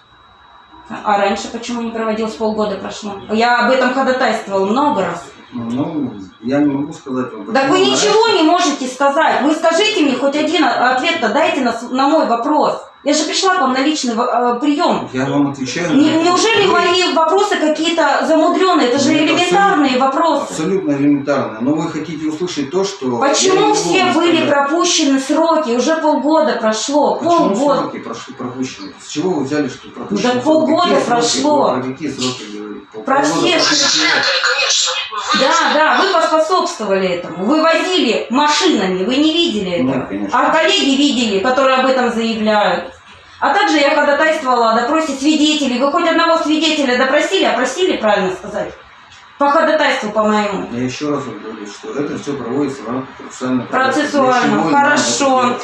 А раньше почему не проводилось? Полгода прошло. Я об этом ходатайствовала много раз. Ну, я не могу сказать вам. Так почему вы раньше. ничего не можете сказать. Вы скажите мне хоть один ответ-то дайте на, на мой вопрос. Я же пришла к вам на личный э, прием. Я вам отвечаю. на Не- неужели вопрос. мои вопросы какие-то замудренные? Это же Нет, элементарные абсолютно- вопросы. Абсолютно элементарно. Но вы хотите услышать то, что... Почему все были сказать. пропущены сроки? Уже полгода прошло. Почему Полгода. сроки прошли пропущены? С чего вы взяли, что пропущены? Сроки? полгода Какие сроки? прошло. Про какие сроки говорите? Про все прошло. Конечно. Да, да, вы поспособствовали этому. Вы возили машинами, вы не видели Нет, этого. конечно. А коллеги видели, которые об этом заявляют. А также я ходатайствовала о допросе свидетелей. Вы хоть одного свидетеля допросили, опросили, правильно сказать? По ходатайству, по-моему. Я еще раз вам говорю, что это все проводится в рамках Процессуально. Хорошо.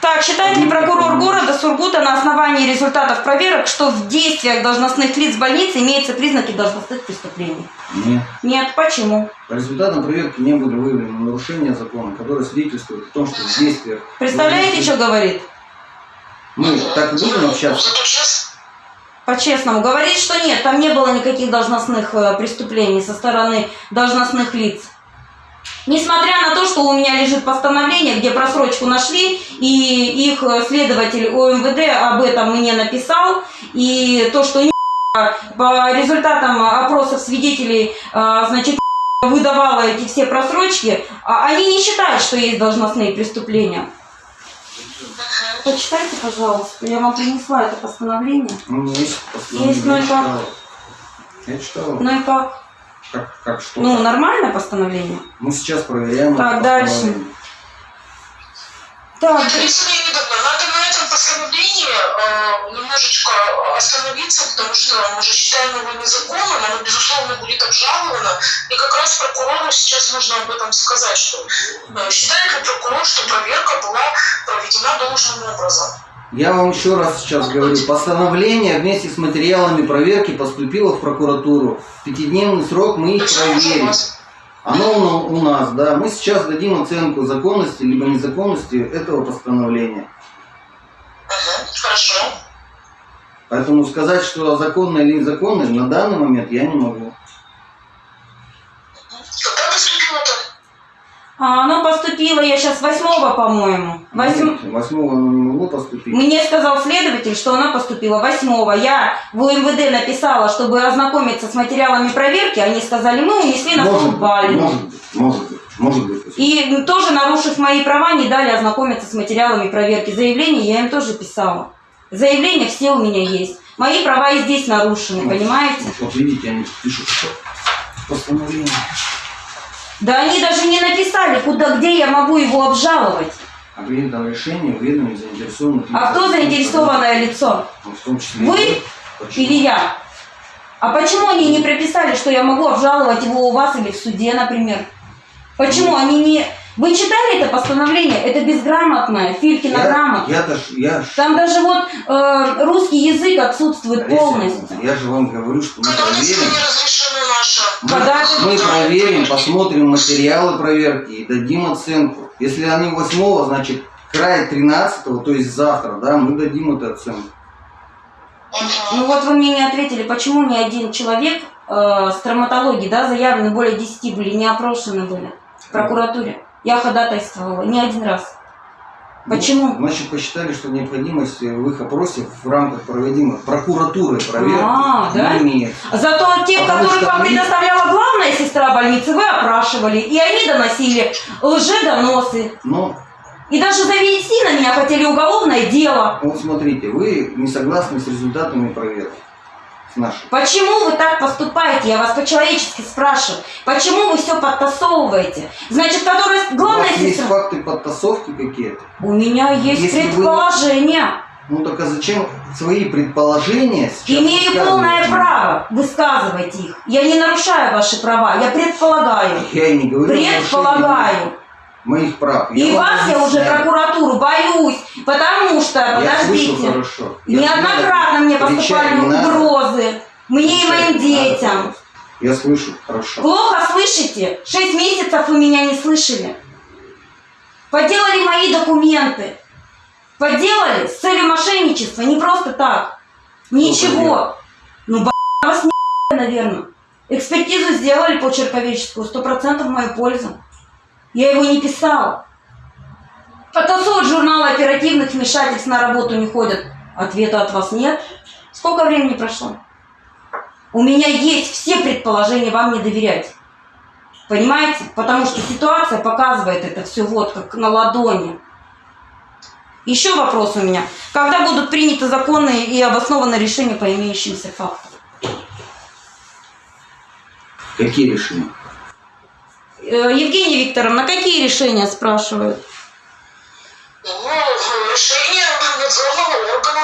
Так, считает ли прокурор города Сургута на основании результатов проверок, что в действиях должностных лиц больницы имеются признаки должностных преступлений? Нет. Нет. Почему? По результатам проверки не были выявлены нарушения закона, которые свидетельствуют о том, что в действиях... Представляете, что говорит? Мы так и будем общаться? По-честному. Говорит, что нет, там не было никаких должностных э, преступлений со стороны должностных лиц. Несмотря на то, что у меня лежит постановление, где просрочку нашли, и их э, следователь ОМВД об этом мне написал, и то, что по результатам опросов свидетелей, э, значит, выдавала эти все просрочки, а они не считают, что есть должностные преступления. Почитайте, пожалуйста, я вам принесла это постановление. У меня есть постановление, Есть, ну я и. Я читал. Ну и как? Как, как что? Ну, нормальное постановление. Мы сейчас проверяем. Так, дальше. Так, постановление э, немножечко остановиться, потому что мы же считаем его незаконным, оно, безусловно, будет обжаловано. И как раз прокурору сейчас нужно об этом сказать, что э, считает ли прокурор, что проверка была проведена должным образом. Я вам еще раз сейчас говорю, постановление вместе с материалами проверки поступило в прокуратуру. В пятидневный срок мы их уже проверим. Оно у нас, да. Мы сейчас дадим оценку законности либо незаконности этого постановления. Хорошо. Поэтому сказать, что законно или незаконно, на данный момент я не могу. Когда поступило-то? А оно поступило, я сейчас восьмого, по-моему. Восьм- Восьмого оно не могло поступить. Мне сказал следователь, что она поступила восьмого. Я в УМВД написала, чтобы ознакомиться с материалами проверки. Они сказали, мы унесли на Может Балину. может быть, может быть, может быть. И тоже, нарушив мои права, не дали ознакомиться с материалами проверки. Заявление я им тоже писала. Заявления все у меня есть. Мои права и здесь нарушены, понимаете? Вот видите, они пишут, что постановление. Да они даже не написали, куда, где я могу его обжаловать. О принятом решении уведомить заинтересованных лиц. А кто заинтересованное лицо? Ну, В том числе Вы Почему? или я? А почему они не прописали, что я могу обжаловать его у вас или в суде, например? Почему они не... Вы читали это постановление? Это безграмотное, Филькина Я, грамота. ж- я, ж- Там даже вот э, русский язык отсутствует Олеся полностью. Я же вам говорю, что мы проверим. Мы, это- мы проверим, посмотрим материалы проверки и дадим оценку. Если они 8, значит край 13, то есть завтра, да, мы дадим эту оценку. Ну вот вы мне не ответили, почему ни один человек э, с травматологией, да, заявлены более 10 были, не опрошены были прокуратуре. Я ходатайствовала не один раз. Почему? Ну, значит, посчитали, что необходимость в их опросе в рамках проводимой прокуратуры проверки А, да? не имеет. Зато тех, Потому которых вам они- предоставляла главная сестра больницы, вы опрашивали, и они доносили лжедоносы. Но И даже завести на меня хотели уголовное дело. вот смотрите, вы не согласны с результатами проверки. С нашей. Почему вы так поступаете? Я вас по-человечески спрашиваю. Почему вы все подтасовываете? Значит, которая У главная вас есть сестра... факты подтасовки какие-то? У меня есть Если вы- предположение. Ну так а зачем свои предположения сейчас Имею полное право высказывать их. Я не нарушаю ваши права, я предполагаю. Я и не говорю Предполагаю. моих прав. И вам вас я уже прокуратуру боюсь, потому что, Я слышу подождите, хорошо. Я неоднократно мне поступали угрозы. Мне и моим детям. Я слышу хорошо. Плохо слышите? Шесть месяцев вы меня не слышали. Подделали мои документы. Подделали с целью мошенничества, не просто так. Ничего. Ну, б***ь, вас не наверное. Экспертизу сделали по черповеческую, сто процентов в мою пользу. Я его не писала. Потасовывать журналы оперативных вмешательств на работу не ходят. Ответа от вас нет. Сколько времени прошло? У меня есть все предположения вам не доверять. Понимаете? Потому что ситуация показывает это все вот как на ладони. Еще вопрос у меня. Когда будут приняты законные и обоснованные решения по имеющимся фактам? Какие решения? Э, Евгения Викторовна, какие решения спрашивают? Ну, решение надзорного органа.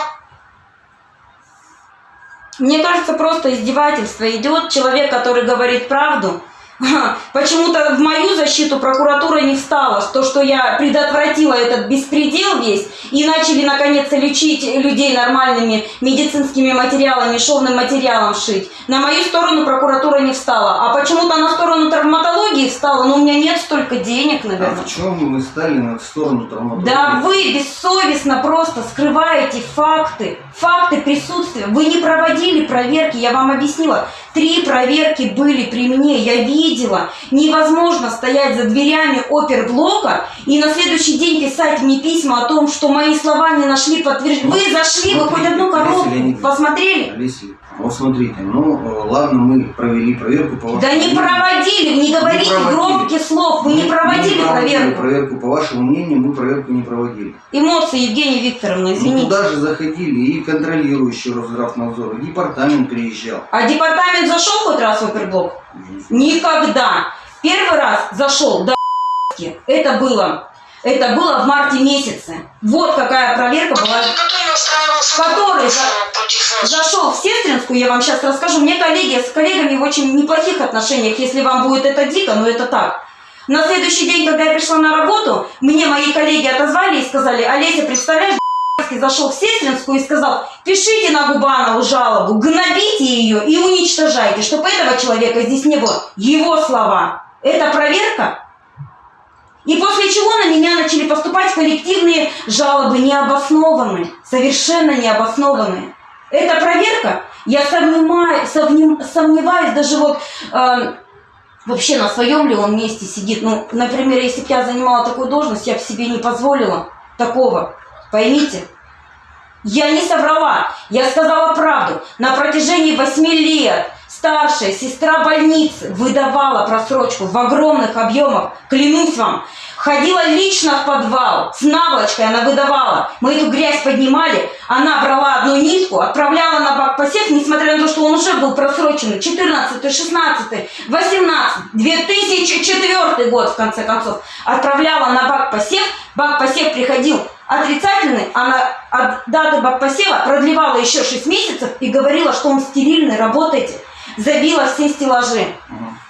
Мне кажется, просто издевательство идет. Человек, который говорит правду, почему-то в мою защиту прокуратура не встала. То, что я предотвратила этот беспредел весь, и начали наконец-то лечить людей нормальными медицинскими материалами, шовным материалом шить. На мою сторону прокуратура не встала. А почему-то на сторону травматологии встала, но у меня нет столько денег, А наверное. в чем мы стали на сторону травматологии? Да вы бессовестно просто скрываете факты, факты присутствия. Вы не проводили проверки, я вам объяснила. Три проверки были при мне, я видела. Невозможно стоять за дверями оперблока и на следующий день писать мне письма о том, что мои слова не нашли подтверждения. Вы зашли, вы хоть одну коробку посмотрели? Вот смотрите, ну ладно, мы провели проверку по вашему Да не проводили, не говорите проводили. громких слов, вы не Мы- проводили мы проводили проверку. проверку. По вашему мнению, мы проверку не проводили. Эмоции, Евгения Викторовна, Ну, извините. туда же заходили и контролирующий Росздравнадзор, и департамент приезжал. А департамент зашел хоть раз в оперблок? Никогда. Первый раз зашел, да, это было Это было в марте месяце. Вот какая проверка была. Который Который за-. Зашел в Сестринскую, я вам сейчас расскажу. Мне коллеги, с коллегами в очень неплохих отношениях, если вам будет это дико, но это так. На следующий день, когда я пришла на работу, мне мои коллеги отозвали и сказали, Олеся, представляешь, зашел в Сестринскую и сказал, пишите на Губанову жалобу, гнобите ее и уничтожайте, чтобы этого человека здесь не было. Его слова. Это проверка? И после чего на меня начали поступать коллективные жалобы, необоснованные, совершенно необоснованные. Это проверка? Я сомневаюсь, сомнев- сомневаюсь даже вот э, вообще на своем ли он месте сидит. Ну, например, если бы я занимала такую должность, я бы себе не позволила такого. Поймите. Я не соврала, я сказала правду. На протяжении восьми лет старшая сестра больницы выдавала просрочку в огромных объемах, клянусь вам. Ходила лично в подвал, с наволочкой она выдавала. Мы эту грязь поднимали, она брала одну нитку, отправляла на бак посев, несмотря на то, что он уже был просроченный. 14, 16, 18, 2004 год, в конце концов. Отправляла на бак посев, бак посев приходил отрицательный, она от даты бак посева продлевала еще 6 месяцев и говорила, что он стерильный, работайте. Забила все стеллажи.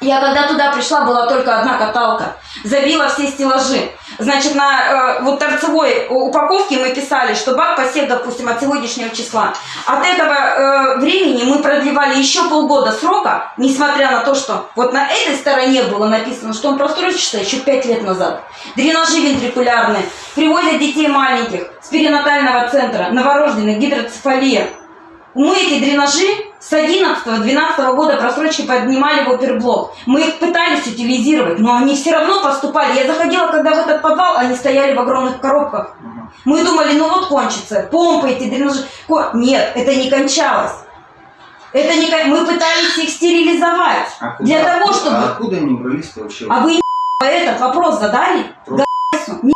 Я когда туда пришла, была только одна каталка. Забила все стеллажи. Значит, на э, вот торцевой упаковке мы писали, что бак посев, допустим, от сегодняшнего числа. От этого э, времени мы продлевали еще полгода срока, несмотря на то, что вот на этой стороне было написано, что он просрочится еще 5 лет назад. Дренажи вентрикулярные, привозят детей маленьких с перинатального центра, новорожденных, гидроцефалия. Мы эти дренажи с 11-12 года просрочки поднимали в оперблок. Мы их пытались утилизировать, но они все равно поступали. Я заходила, когда в этот подвал, они стояли в огромных коробках. Мы думали, ну вот кончится, помпы эти дренажи. Нет, это не кончалось. Это не Мы пытались их стерилизовать. А куда- Для того, А чтобы... откуда они брались-то вообще? А вы этот вопрос задали? Просто- Г***су. Не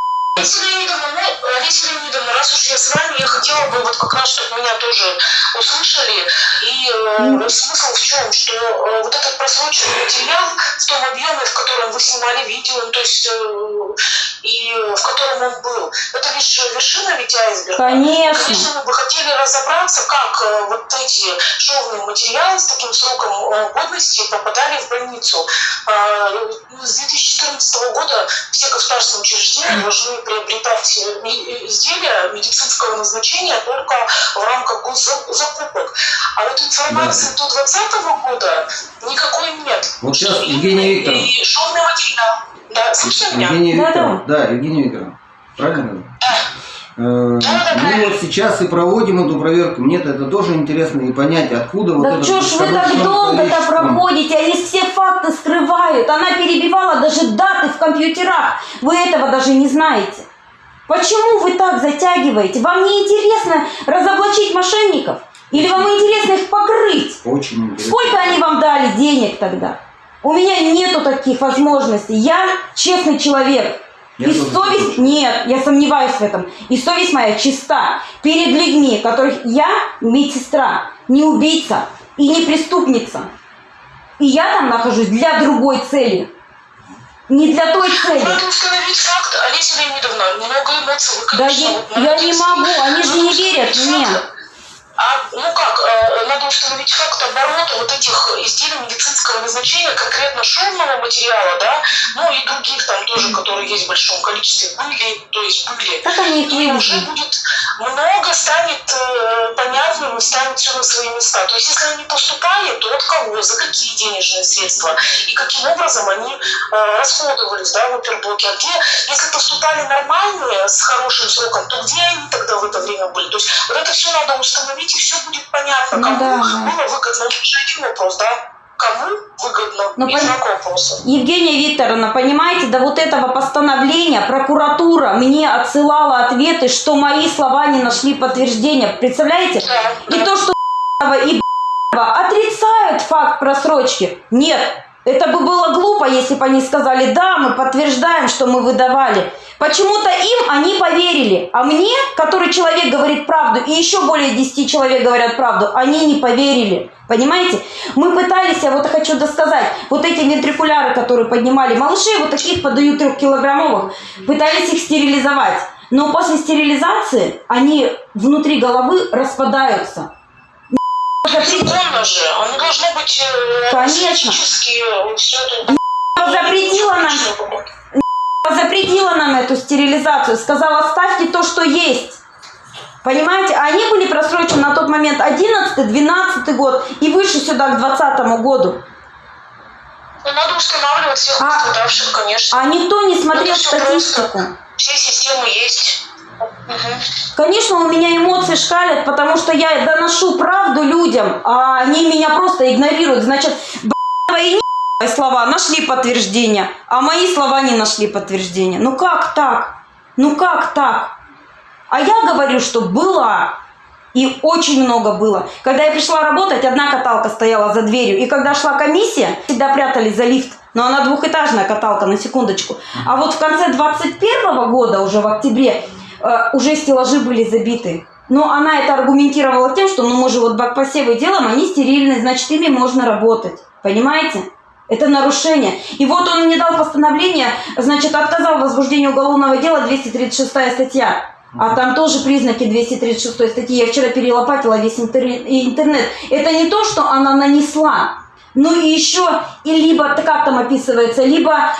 Ну, раз уж я с вами, я хотела бы вот как раз, чтобы меня тоже услышали. И э, смысл в чем? Что э, вот этот просроченный материал в том объеме, в котором вы снимали видео, ну, то есть э, и в котором он был, это лишь вершина ведь айсберга. Конечно. Конечно, мы бы хотели разобраться, как э, вот эти шовные материалы с таким сроком э, годности попадали в больницу. А, С 2014 года все государственные учреждения должны приобретать э, изделия медицинского назначения только в рамках госзакупок. А вот информации до 2020 года никакой нет. Вот сейчас именно Евгения Викторовна. И шовный материал. Да, слышно меня? Евгения Да, Викторовна. Да, Евгения Викторовна. Правильно? Э, да, Мы вот сейчас и проводим эту проверку. Мне-то это тоже интересно и понять, откуда вот Да это что ж вы так долго-то проходите? Они все факты скрывают. Она перебивала даже даты в компьютерах. Вы этого даже не знаете. Почему вы так затягиваете? Вам не интересно разоблачить мошенников? Или вам интересно их покрыть? Очень интересно. Сколько они вам дали денег тогда? У меня нету таких возможностей. Я честный человек. Я и совесть... Нет, я сомневаюсь в этом. И совесть моя чиста перед людьми, которых я медсестра, не убийца и не преступница. И я там нахожусь для другой цели. Не для той цели. Надо установить факт, Олеся Леонидовна, много эмоций вы, Да я, вот я не могу, они же не верят мне. А, ну как, э, надо установить факт оборота вот этих изделий медицинского назначения, конкретно шовного материала, да, ну и других там тоже, которые есть в большом количестве, были, то есть были. Как они их И уже будет много станет э, понятным станет все на свои места. То есть если они поступали, то от кого, за какие денежные средства и каким образом они э, расходовались да, в оперблоке. А где, если поступали нормальные, с хорошим сроком, то где они тогда в это время были? То есть вот это все надо установить, и все будет понятно, Ну кому да, да. было выгодно. Это же один вопрос, да? Кому выгодно? Ну, и пон-. Евгения Викторовна, понимаете, до вот этого постановления прокуратура мне отсылала ответы, что мои слова не нашли подтверждения. Представляете? Да, И да. то, что и отрицают факт просрочки. Нет, Это бы было глупо, если бы они сказали, да, мы подтверждаем, что мы выдавали. Почему-то им они поверили, а мне, который человек говорит правду, и еще более 10 человек говорят правду, они не поверили. Понимаете? Мы пытались, я вот хочу досказать, вот эти вентрикуляры, которые поднимали малышей, вот таких подают трехкилограммовых, пытались их стерилизовать. Но после стерилизации они внутри головы распадаются. Законно же, оно должно быть э, Конечно. э, всё это... запретила нам запретила нам эту стерилизацию, сказала, ставьте то, что есть. Понимаете, А они были просрочены на тот момент 11, 12 год и выше сюда к 20 году. Ну, надо устанавливать всех А- пострадавших, конечно. А никто не смотрел статистику. Все системы есть. Мгм. Конечно, у меня эмоции шкалят, потому что я доношу правду людям, а они меня просто игнорируют. Значит, б***ь, твои не слова нашли подтверждение, а мои слова не нашли подтверждения. Ну как так? Ну как так? А я говорю, что была. И очень много было. Когда я пришла работать, одна каталка стояла за дверью. И когда шла комиссия, всегда прятались за лифт. Но она двухэтажная каталка, на секундочку. А вот в конце 21 года, уже в октябре, э, уже стеллажи были забиты. Но она это аргументировала тем, что ну мы же вот бакпосевы делаем, они стерильные, значит ими можно работать. Понимаете? Это нарушение. И вот он мне дал постановление, значит, отказал в возбуждении уголовного дела 236 статья. А там тоже признаки 236 статьи. Я вчера перелопатила весь интернет. Это не то, что она нанесла. Ну и еще, и либо, как там описывается, либо...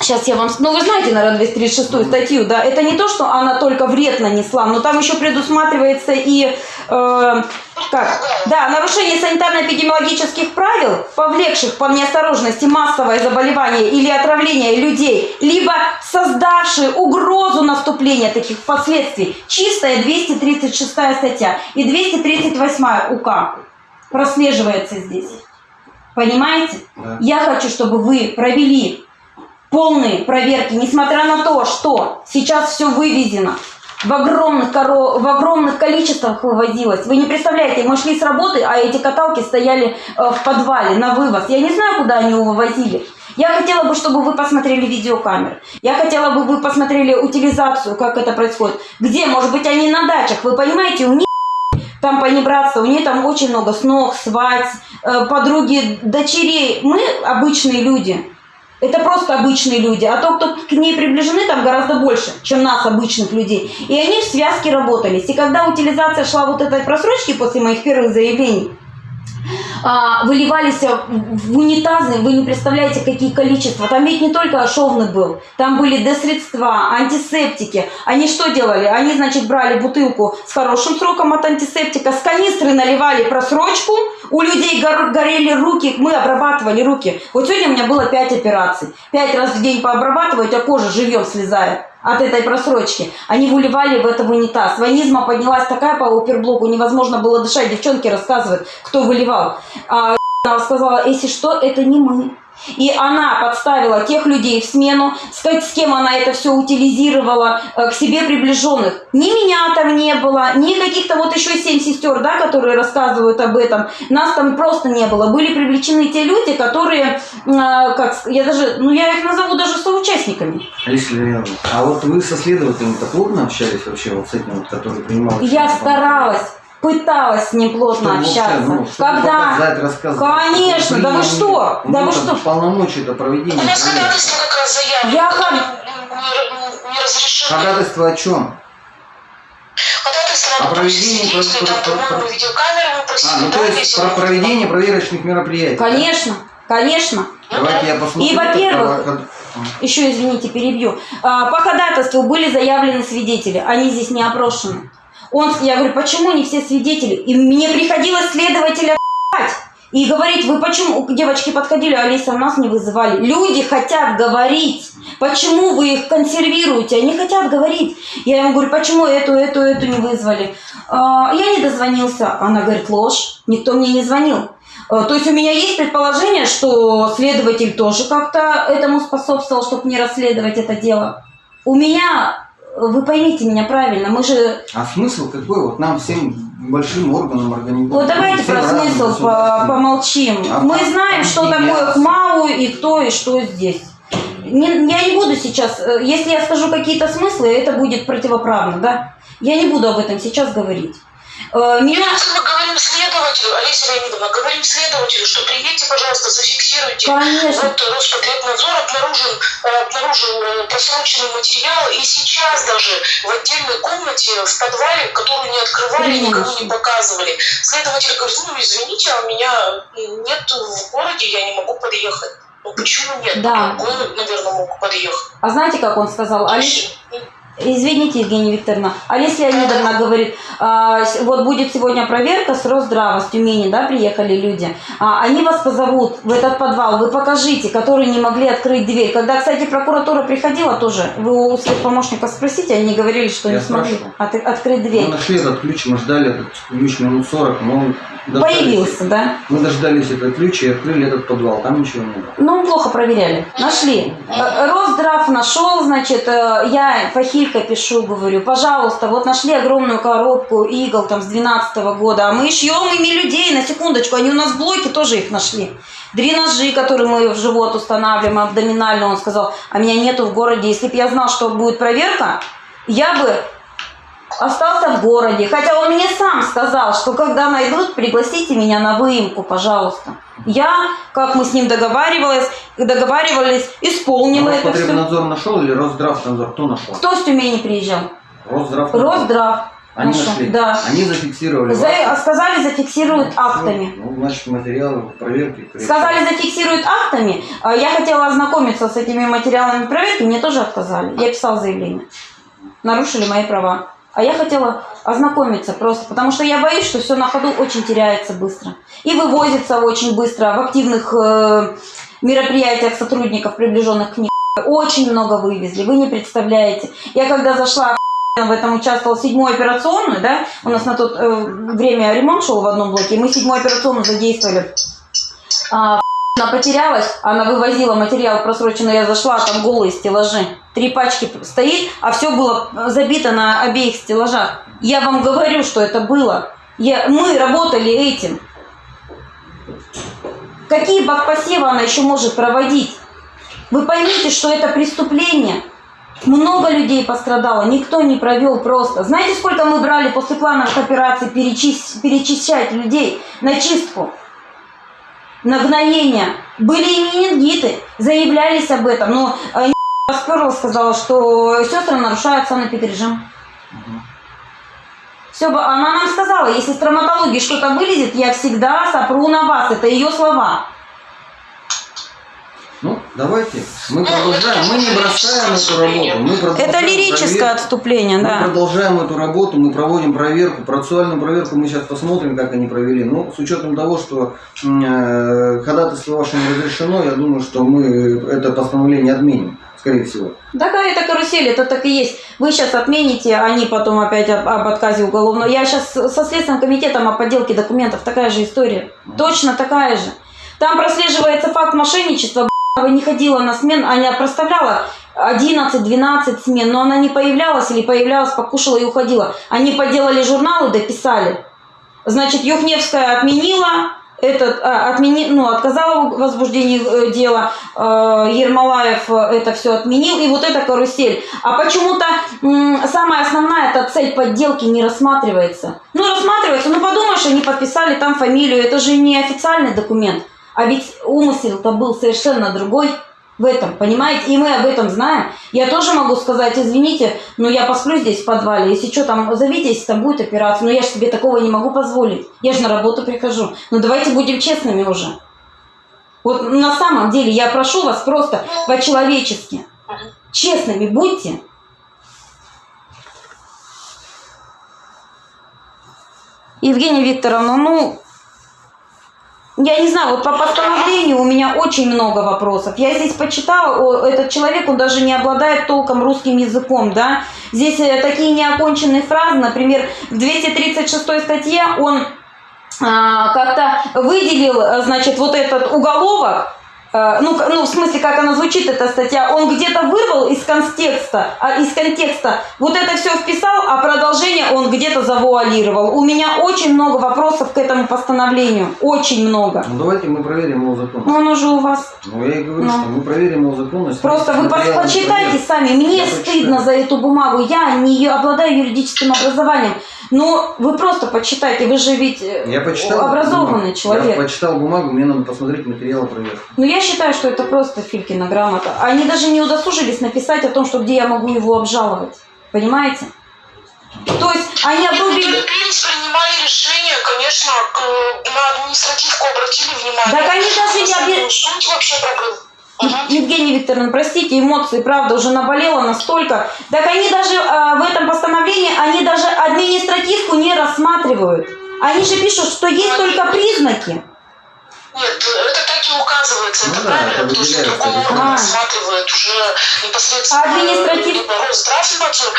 Сейчас я вам... Ну, вы знаете, наверное, 236 статью, да? Это не то, что она только вред нанесла, но там еще предусматривается и... э, как? Да, нарушение санитарно-эпидемиологических правил, повлекших по неосторожности массовое заболевание или отравление людей, либо создавшие угрозу наступления таких последствий. Чистая 236 статья и 238 УК прослеживается здесь. Понимаете? Да. Я хочу, чтобы вы провели полные проверки, несмотря на то, что сейчас все вывезено, в огромных, коро... в огромных количествах вывозилось. Вы не представляете, мы шли с работы, а эти каталки стояли э, в подвале на вывоз. Я не знаю, куда они его вывозили. Я хотела бы, чтобы вы посмотрели видеокамеры. Я хотела бы, вы посмотрели утилизацию, как это происходит. Где, может быть, они на дачах. Вы понимаете, у них там понебратство, у нее там очень много сног, свадьб, э, подруги, дочерей. Мы обычные люди. Это просто обычные люди. А то, кто к ней приближены, там гораздо больше, чем нас, обычных людей. И они в связке работались. И когда утилизация шла вот этой просрочки после моих первых заявлений, выливались в унитазы, вы не представляете, какие количества. Там ведь не только шовный был, там были десредства, антисептики. Они что делали? Они, значит, брали бутылку с хорошим сроком от антисептика, с канистры наливали просрочку, у людей гор- горели руки, мы обрабатывали руки. Вот сегодня у меня было 5 операций. 5 раз в день пообрабатываю, у тебя кожа живьем слезает от этой просрочки. Они выливали в это в унитаз. Ванизма поднялась такая по оперблоку, невозможно было дышать. Девчонки рассказывают, кто выливал. А она сказала, если что, это не мы. И она подставила тех людей в смену, сказать, с кем она это все утилизировала, э, к себе приближенных. Ни меня там не было, ни каких-то вот еще семь сестер, да, которые рассказывают об этом. Нас там просто не было. Были привлечены те люди, которые, э, как я даже, ну я их назову даже соучастниками. Алиса Леонидовна, а вот вы со следователем-то плотно общались вообще вот с этим, вот, который принимал? Я старалась, пыталась с ним плотно Чтобы вообще, общаться. ну, чтобы Когда? показать, рассказать. Конечно, да вы что? Ну, Да вы там что? Полномочия-то проведения. У нас проверки. ходатайство как раз заявлено. Я которое ход- не, не разрешено. Ходатайство о чем? Ходатайство О проведении действия, про- там, про- по-моему, про- видеокамеры мы просили, А, ну да, то есть про проведение проверочных мероприятий. да? Конечно, конечно. Давайте я посмотрю. И, во-первых, Еще, извините, перебью. А, По ходатайству были заявлены свидетели, они здесь не опрошены. Он, я говорю, почему не все свидетели? И мне приходилось следователя и говорить, вы почему, девочки подходили, Алиса, нас не вызывали. Люди хотят говорить. Почему вы их консервируете? Они хотят говорить. Я им говорю, почему эту, эту, эту не вызвали? «А, Я не дозвонился. Она говорит, ложь. Никто мне не звонил. Э, То есть у меня есть предположение, что следователь тоже как-то этому способствовал, чтобы не расследовать это дело. У меня, вы поймите меня правильно, мы же... А смысл какой? Вот нам всем большим органам организации. Вот давайте про смысл по- помолчим. А Мы как? знаем, что такое. КМАУ и кто и что здесь. Не- я не буду сейчас, э, если я скажу какие-то смыслы, это будет противоправно, да? Я не буду об этом сейчас говорить. Э, Меня... Если мы говорим следователю, Олеся Леонидовна, говорим следователю, что приедьте, пожалуйста, зафиксируйте. Конечно. Вот Роспотребнадзор обнаружил, э, обнаружил э, просроченный материал, и сейчас даже в отдельной комнате в подвале, которую не открывали, никому не Конечно. показывали. Следователь говорит, ну извините, а у меня нет в городе, я не могу подъехать. Ну почему нет? Да. Другой, наверное, мог подъехать. А знаете, как он сказал? Ну, Извините, Евгения Викторовна. Олеся Леонидовна говорит, а, вот будет сегодня проверка с Росздрава, с Тюмени, да, приехали люди. А, они вас позовут в этот подвал, вы покажите, которые не могли открыть дверь. Когда, кстати, прокуратура приходила тоже, вы у своих помощников спросите, они говорили, что Я не смогли спрашивал. от- открыть дверь. Мы нашли этот ключ, мы ждали этот ключ минут 40, но он дождались- Появился, да? Мы дождались этот ключ и открыли этот подвал, там ничего не было. Ну, плохо проверяли. Нашли. Э, Росздрав нашел, значит, э, я Фахилька пишу, говорю, пожалуйста, вот нашли огромную коробку игл там с 12 года, а мы шьем ими людей, на секундочку, они у нас в блоке тоже их нашли. Дренажи, которые мы в живот устанавливаем, абдоминально, он сказал, а меня нету в городе. Если бы я знал, что будет проверка, я бы остался в городе. Хотя он мне сам сказал, что когда найдут, пригласите меня на выемку, пожалуйста. Я, как мы с ним договаривались, договаривались, исполним это все. Роспотребнадзор нашел или Росздравнадзор? Кто нашел? Кто с Тюмени приезжал? Росздрав. Росздрав. Они нашел, нашли. Да. Они зафиксировали. За- вас. сказали, зафиксируют актами. Ну, значит, материалы проверки. Сказали, зафиксируют актами. А Я хотела ознакомиться с этими материалами проверки, мне тоже отказали. Я писала заявление. Нарушили мои права. А я хотела ознакомиться просто, потому что я боюсь, что все на ходу очень теряется быстро. И вывозится очень быстро в активных э, мероприятиях сотрудников, приближенных к ним. Очень много вывезли, вы не представляете. Я когда зашла в этом участвовал седьмую операционную, да, у нас на то время ремонт шел в одном блоке, мы седьмую операционную задействовали. А, она потерялась, она вывозила материал просроченный, я зашла, а там голые стеллажи. Три пачки стоит, а все было забито на обеих стеллажах. Я вам говорю, что это было. Я, мы работали этим. Какие бакпосевы она еще может проводить? Вы поймите, что это преступление. Много людей пострадало, никто не провел просто. Знаете, сколько мы брали после плановых операций перечис- перечищать людей на чистку? на гноение. Были и менингиты, заявлялись об этом, но э, Расперла сказала, что сестры нарушают санэпидрежим. Все, она нам сказала, если с травматологией что-то вылезет, я всегда сопру на вас. Это ее слова. Ну, давайте. Мы продолжаем. Мы не бросаем эту работу. Мы продолжаем Это лирическое проверку. отступление, Мы да. продолжаем эту работу, мы проводим проверку, процессуальную проверку мы сейчас посмотрим, как они провели. Но с учетом того, что э, ходатайство ваше не разрешено, я думаю, что мы это постановление отменим, скорее всего. Такая это карусель, это так и есть. Вы сейчас отмените, они потом опять об, об отказе уголовного. Я сейчас со Следственным комитетом о подделке документов, такая же история. Точно такая же. Там прослеживается факт мошенничества. Б***ова не ходила на смен, она проставляла 11-12 смен, но она не появлялась или появлялась, покушала и уходила. Они поделали журналы, дописали. Значит, Юхневская отменила, этот, а, отмени, ну, отказала в возбуждении э, дела, э, Ермолаев э, это все отменил, и вот эта карусель. А почему-то самая основная эта цель подделки не рассматривается. Ну, рассматривается, ну, подумаешь, они подписали там фамилию, это же не официальный документ. А ведь умысел-то был совершенно другой в этом, понимаете? И мы об этом знаем. Я тоже могу сказать, извините, но я посплю здесь в подвале, если что, там, зовите, если там будет операция. Но я же себе такого не могу позволить. Я же на работу прихожу. Ну, давайте будем честными уже. Вот на самом деле я прошу вас просто по-человечески. Честными будьте. Евгения Викторовна, ну, я не знаю, вот по постановлению у меня очень много вопросов. Я здесь почитала, этот человек, он даже не обладает толком русским языком, да. Здесь э, такие неоконченные фразы, например, в 236 статье он а, как-то выделил, э, значит, вот этот уголовок, ну, к- ну, в смысле, как она звучит, эта статья, он где-то вырвал из контекста, а, из контекста, вот это все вписал, а продолжение он где-то завуалировал. У меня очень много вопросов к этому постановлению, очень много. Ну давайте мы проверим его законность. Ну, оно же у вас Ну я и говорю, Ну. что мы проверим его законность. Просто вы почитайте сами. Мне Я стыдно почитаю. за эту бумагу. Я не обладаю юридическим образованием. Но вы просто почитайте. Вы же ведь э, Я почитал образованный бумагу. человек. Я почитал бумагу, мне надо посмотреть материалы проверки. Но я считаю, что это просто Филькина грамота. Они даже не удосужились написать о том, что где я могу его обжаловать. Понимаете? То есть они обрубили... торопились, принимали решение, конечно, к- на административку обратили внимание. Так они даже не На самую обе- суть вообще проблем. Мгм. Евгения Викторовна, простите, эмоции, правда, уже наболело настолько. Так они даже а, в этом постановлении, они даже административку не рассматривают. Они же пишут, что есть только признаки. Нет, это так и указывается, Ну это да, правильно, это потому что другой орган А. рассматривает уже непосредственно А административ- либо Росздравнадзор.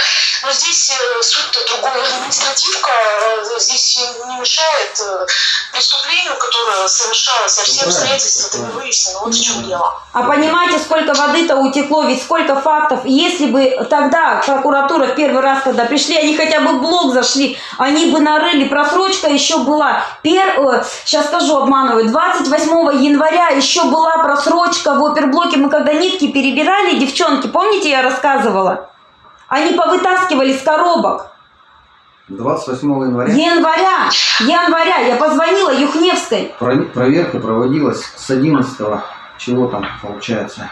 Но здесь э, суть-то другая. Административка э, здесь не мешает э, преступлению, которое совершалось, а все правильно, обстоятельства-то не правильно. выяснены. Вот в чем дело. А понимаете, сколько воды-то утекло, ведь сколько фактов. Если бы тогда прокуратура в первый раз, когда пришли, они хотя бы в блог зашли, они бы нарыли, просрочка еще была. Пер... сейчас скажу, обманываю, 28 января еще была просрочка в оперблоке. Мы когда нитки перебирали, девчонки, помните, я рассказывала? Они повытаскивали с коробок. 28 января Января, января, я позвонила Юхневской. про- проверка проводилась с 11 чего там получается?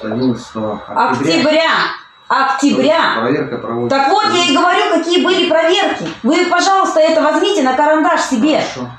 С 11 октября. Октября, октября. Проверка проводится. Так вот, я и говорю, какие были проверки. Вы, пожалуйста, это возьмите на карандаш себе. Хорошо.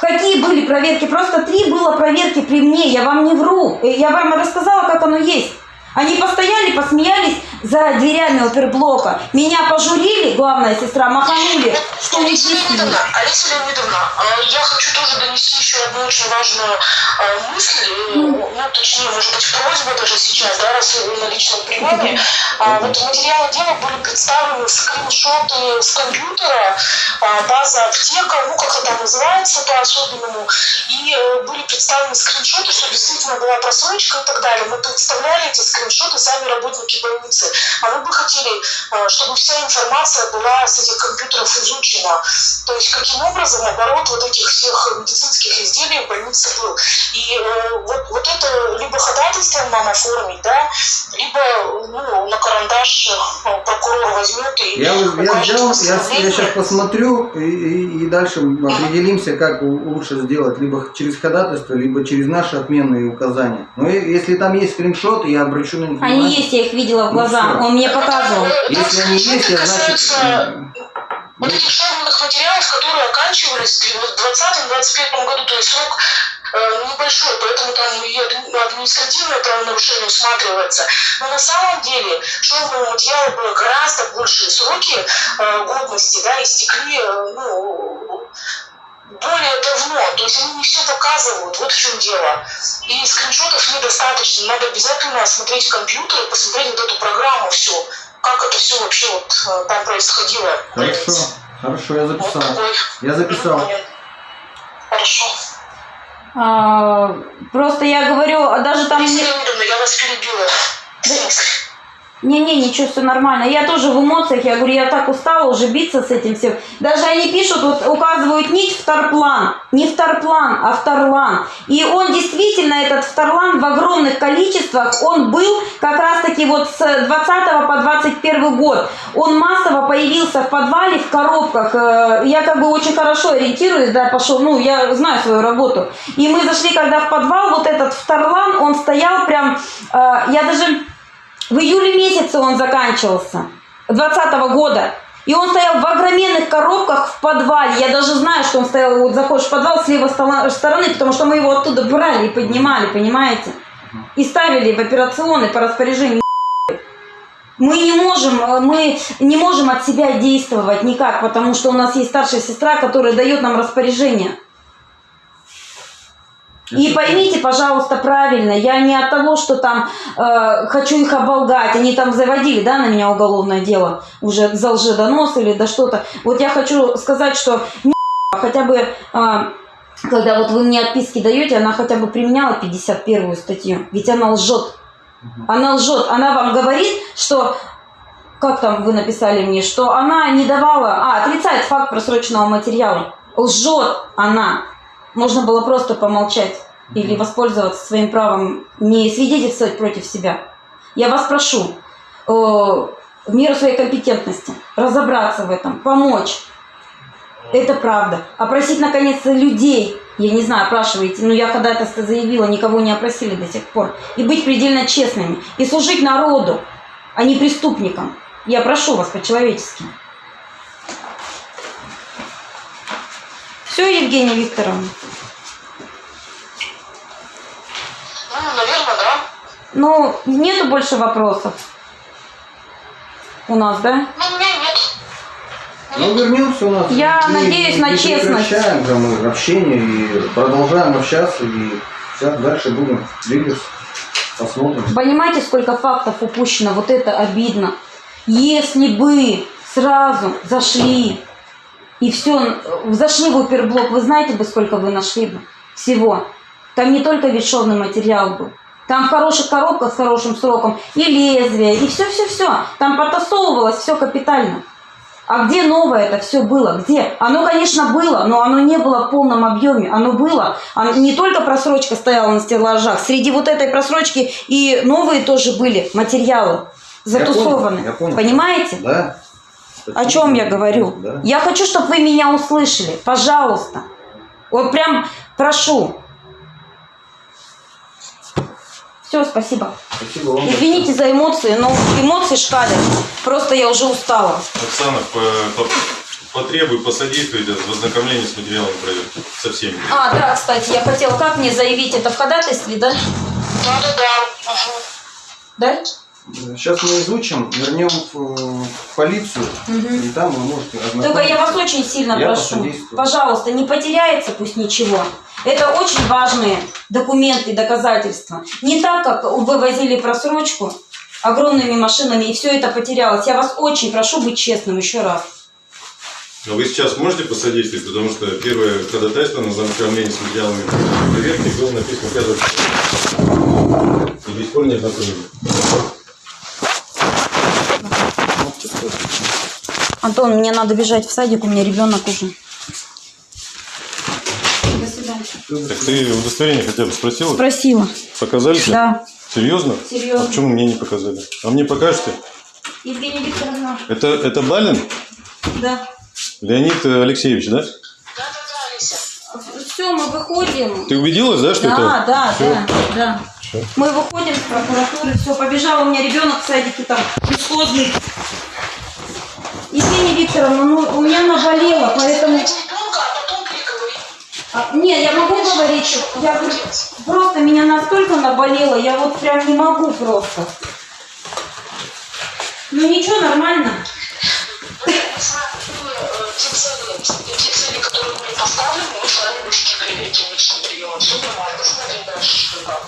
Какие были проверки? Просто три было проверки при мне, я вам не вру. Э, Я вам рассказала, как оно есть. Они постояли, посмеялись за дверями оперблока. Меня пожурили, главная сестра, маханули, что не. Леонидовна, Олеся Леонидовна, я хочу тоже донести еще одну очень важную э, мысль, э, ну, точнее, может быть, просьбу даже сейчас, да, раз вы на личном приеме. А, Вот материалы дела были представлены скриншоты с компьютера, а, база аптека, ну, как это называется по-особенному, и э, были представлены скриншоты, что действительно была просрочка и так далее. Мы представляли эти скриншоты сами работники больницы. А мы бы хотели, э, чтобы вся информация была с этих компьютеров изучена. То есть каким образом оборот вот этих всех медицинских изделий в больнице был. И э, вот, вот это либо ходатайством нам оформить, да, либо ну, на карандаш э, прокурор возьмет и Я, я, сделал, я, я сейчас посмотрю и, и, и дальше определимся, как лучше сделать, либо через ходатайство, либо через наши отменные указания. Но если там есть скриншоты, я обращу на них Они есть, я их видела в Ну глаза. всё. Он мне Ну, показывал. Если они есть, я значит... вот этих шаговых материалов, которые оканчивались в 2020-2021 году, то есть срок э, небольшой, поэтому там и адми- административное правонарушение усматривается. Но на самом деле шаговые материалы были гораздо большие сроки э, годности, да, истекли, э, ну, более давно, то есть они не все показывают, вот в чем дело. И скриншотов недостаточно, надо обязательно осмотреть компьютер и посмотреть вот эту программу всю, как это все вообще вот э, там происходило. Хорошо, хорошо, я Вот записал. такой Я записал. Хорошо. А, просто я говорю, а даже там... Я вас перебила. Смысле? Не-не, ничего, все нормально. Я тоже в эмоциях, я говорю, я так устала уже биться с этим всем. Даже они пишут, вот указывают нить вторплан. Не вторплан, а вторлан. И он действительно, этот вторлан в огромных количествах, он был как раз-таки вот с 20 по 21 год. Он массово появился в подвале, в коробках. Э, Я как бы очень хорошо ориентируюсь, да, пошел, ну, я знаю свою работу. И мы зашли, когда в подвал, вот этот вторлан, он стоял прям, э, я даже... В июле месяце он заканчивался, 2020 года. И он стоял в огроменных коробках в подвале. Я даже знаю, что он стоял, вот заходишь в подвал с левой стороны, потому что мы его оттуда брали и поднимали, понимаете? И ставили в операционный по распоряжению. Мы не можем, мы не можем от себя действовать никак, потому что у нас есть старшая сестра, которая дает нам распоряжение. И поймите, пожалуйста, правильно, я не от того, что там э, хочу их оболгать, они там заводили, да, на меня уголовное дело уже за лжедонос или да что-то. Вот я хочу сказать, что хотя бы э, когда вот вы мне отписки даете, она хотя бы применяла 51 статью. Ведь она лжет. Она лжет. Она вам говорит, что как там вы написали мне, что она не давала, а, отрицает факт просроченного материала. Лжет она. Можно было просто помолчать или воспользоваться своим правом не свидетельствовать против себя. Я вас прошу, э, в меру своей компетентности, разобраться в этом, помочь. Это правда. Опросить, наконец-то, людей. Я не знаю, опрашиваете, но я когда это заявила, никого не опросили до сих пор. И быть предельно честными. И служить народу, а не преступникам. Я прошу вас по-человечески. Все, Евгения Викторовна? Ну, наверное, да. Ну, нету больше вопросов у нас, да? Ну, у меня нет. Ну, вернемся у нас. Я И надеюсь на не честность. прекращаем мы общение и продолжаем общаться, и сейчас дальше будем двигаться. Посмотрим. Понимаете, сколько фактов упущено? Вот это обидно. Если бы сразу зашли и все, зашли в оперблок, вы знаете бы, сколько вы нашли бы всего? Там не только ветшовный материал был. Там в хороших коробках с хорошим сроком и лезвие, и все-все-все. Там потасовывалось все капитально. А где новое это все было? Где? Оно, конечно, было, но оно не было в полном объеме. Оно было. Оно- не только просрочка стояла на стеллажах. Среди вот этой просрочки и новые тоже были материалы затусованы. Я понял, я понял. Понимаете? Да. О чем я говорю? Да. Я хочу, чтобы вы меня услышали. Пожалуйста. Вот прям прошу. Все, спасибо. Спасибо вам. Извините за эмоции, но эмоции шкалят. Просто я уже устала. Оксана, по- по- потребуй, посодействуйте в ознакомлении с материалами проверки. Со всеми. А, да, кстати, я хотела, как мне заявить это в ходатайстве, да? Да-да-да. Ага. Да? Сейчас мы изучим, вернем в, в полицию, и там вы можете ознакомиться. Только я вас очень сильно Я прошу, пожалуйста, не потеряется пусть ничего. Это очень важные документы, доказательства. Не так, как вы возили просрочку огромными машинами, и все это потерялось. Я вас очень прошу быть честным еще раз. А вы сейчас можете посодействовать, потому что первое ходатайство на ознакомление с материалами проверки было написано 5 числа. И до сих пор не ознакомили. Антон, мне надо бежать в садик, у меня ребенок уже. Так ты удостоверение хотя бы спросила? Спросила. Показали? Да. Серьезно? Серьезно. А почему мне не показали? А мне покажете? Евгения Викторовна. Это, это Балин? Да. Леонид Алексеевич, да? Все, мы выходим. Ты убедилась, да, что да, это? да, Всё? да, да. Мы выходим с прокуратуры, все, побежал у меня ребенок в садике там, бесхозный. Викторовна, ну у меня наболело, поэтому... А, не, я могу говорить, я просто меня настолько наболело, я вот прям не могу просто. Ну ничего, нормально. Что как.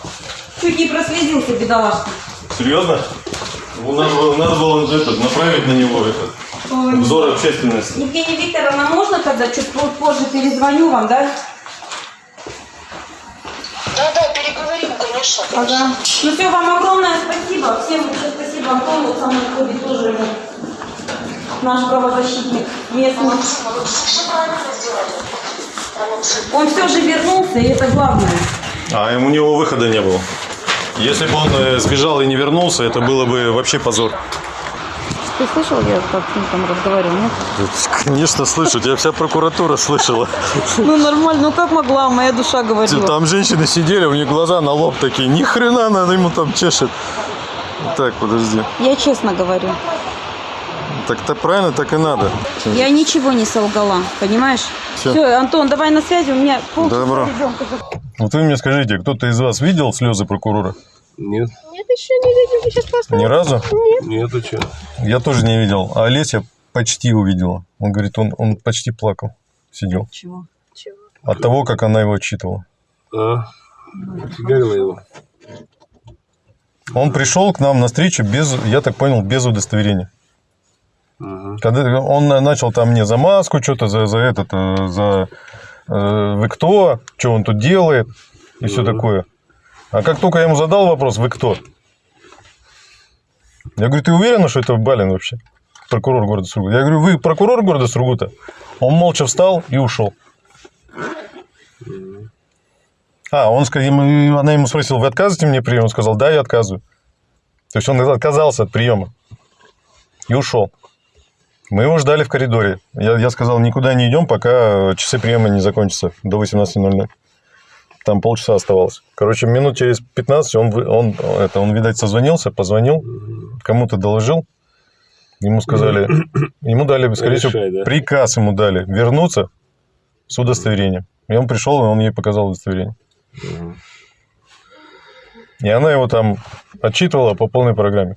Чуть не прослезился, бедолашка. Серьезно? Ну, Надо, было- надо было этот, направить на него этот. Взор общественности. Евгения Викторовна, можно тогда чуть по- позже перезвоню вам, да? Да-да, переговорим, конечно. Ага. Ну все, вам огромное спасибо. Всем большое спасибо. Антон вот со мной ходит тоже ему. Наш правозащитник местный. Все правильно сделали. Он все же вернулся, и это главное. А у него выхода не было. Если бы он э, сбежал и не вернулся, это было бы вообще позор. Ты слышал, я как с ним там разговаривал, нет? Конечно, слышу, тебя вся прокуратура слышала. Ну нормально, ну как могла, моя душа говорила. Там женщины сидели, у них глаза на лоб такие, ни хрена она ему там чешет. Так, подожди. Я честно говорю. Так-то правильно, так и надо. Я ничего не солгала, понимаешь? Всё. Все, Антон, давай на связи, у меня полчаса Добро. ребенка. Вот вы мне скажите, кто-то из вас видел слезы прокурора? Нет. Нет, еще не вы сейчас просто... Ни разу? Нет. Нет, а что? Я тоже не видел. А Олеся почти увидела. Он говорит, он, он почти плакал, сидел. Чего? Чего? От того, как она его отчитывала. А? Фигарила его. Он пришел к нам на встречу без, я так понял, без удостоверения. Ага. Когда он начал там мне за маску что-то, за, за этот, э, за э, вы кто, что он тут делает и все такое. А как только я ему задал вопрос, вы кто? Я говорю, ты уверена, что это Балин вообще? Прокурор города Сургута. Я говорю, вы прокурор города Сургута? Он молча встал и ушел. А, он сказал, она ему спросила, вы отказываете мне прием? Он сказал, да, я отказываю. То есть он отказался от приема и ушел. Мы его ждали в коридоре. Я, я сказал, никуда не идем, пока часы приема не закончатся до 18.00. Там полчаса оставалось. Короче, минут через 15 он, он, это, он видать, созвонился, позвонил, кому-то доложил. Ему сказали, ему дали, скорее всего, да? приказ ему дали вернуться с удостоверением. И он пришел, и он ей показал удостоверение. И она его там отчитывала по полной программе.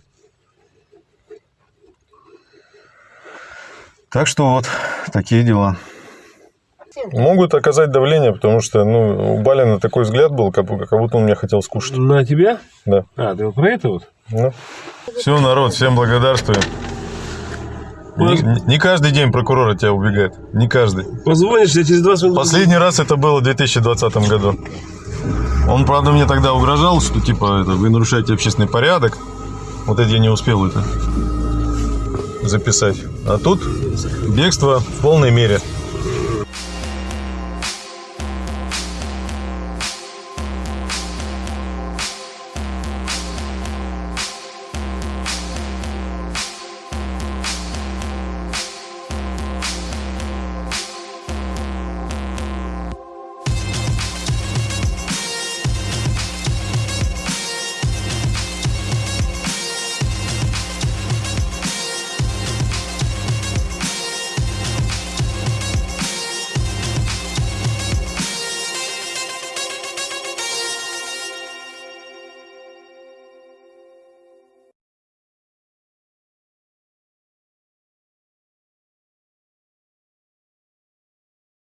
Так что вот такие дела. Могут оказать давление, потому что ну, у Балина такой взгляд был, как, как будто он меня хотел скушать. На тебя? Да. А, ты вот про это вот? Все, народ, всем благодарствую. Не, не каждый день прокурор от тебя убегает. Не каждый. Позвонишь, я через 20 минут... Последний раз это было в 2020 году. Он, правда, мне тогда угрожал, что типа это, вы нарушаете общественный порядок. Вот это я не успел это записать. А тут бегство в полной мере.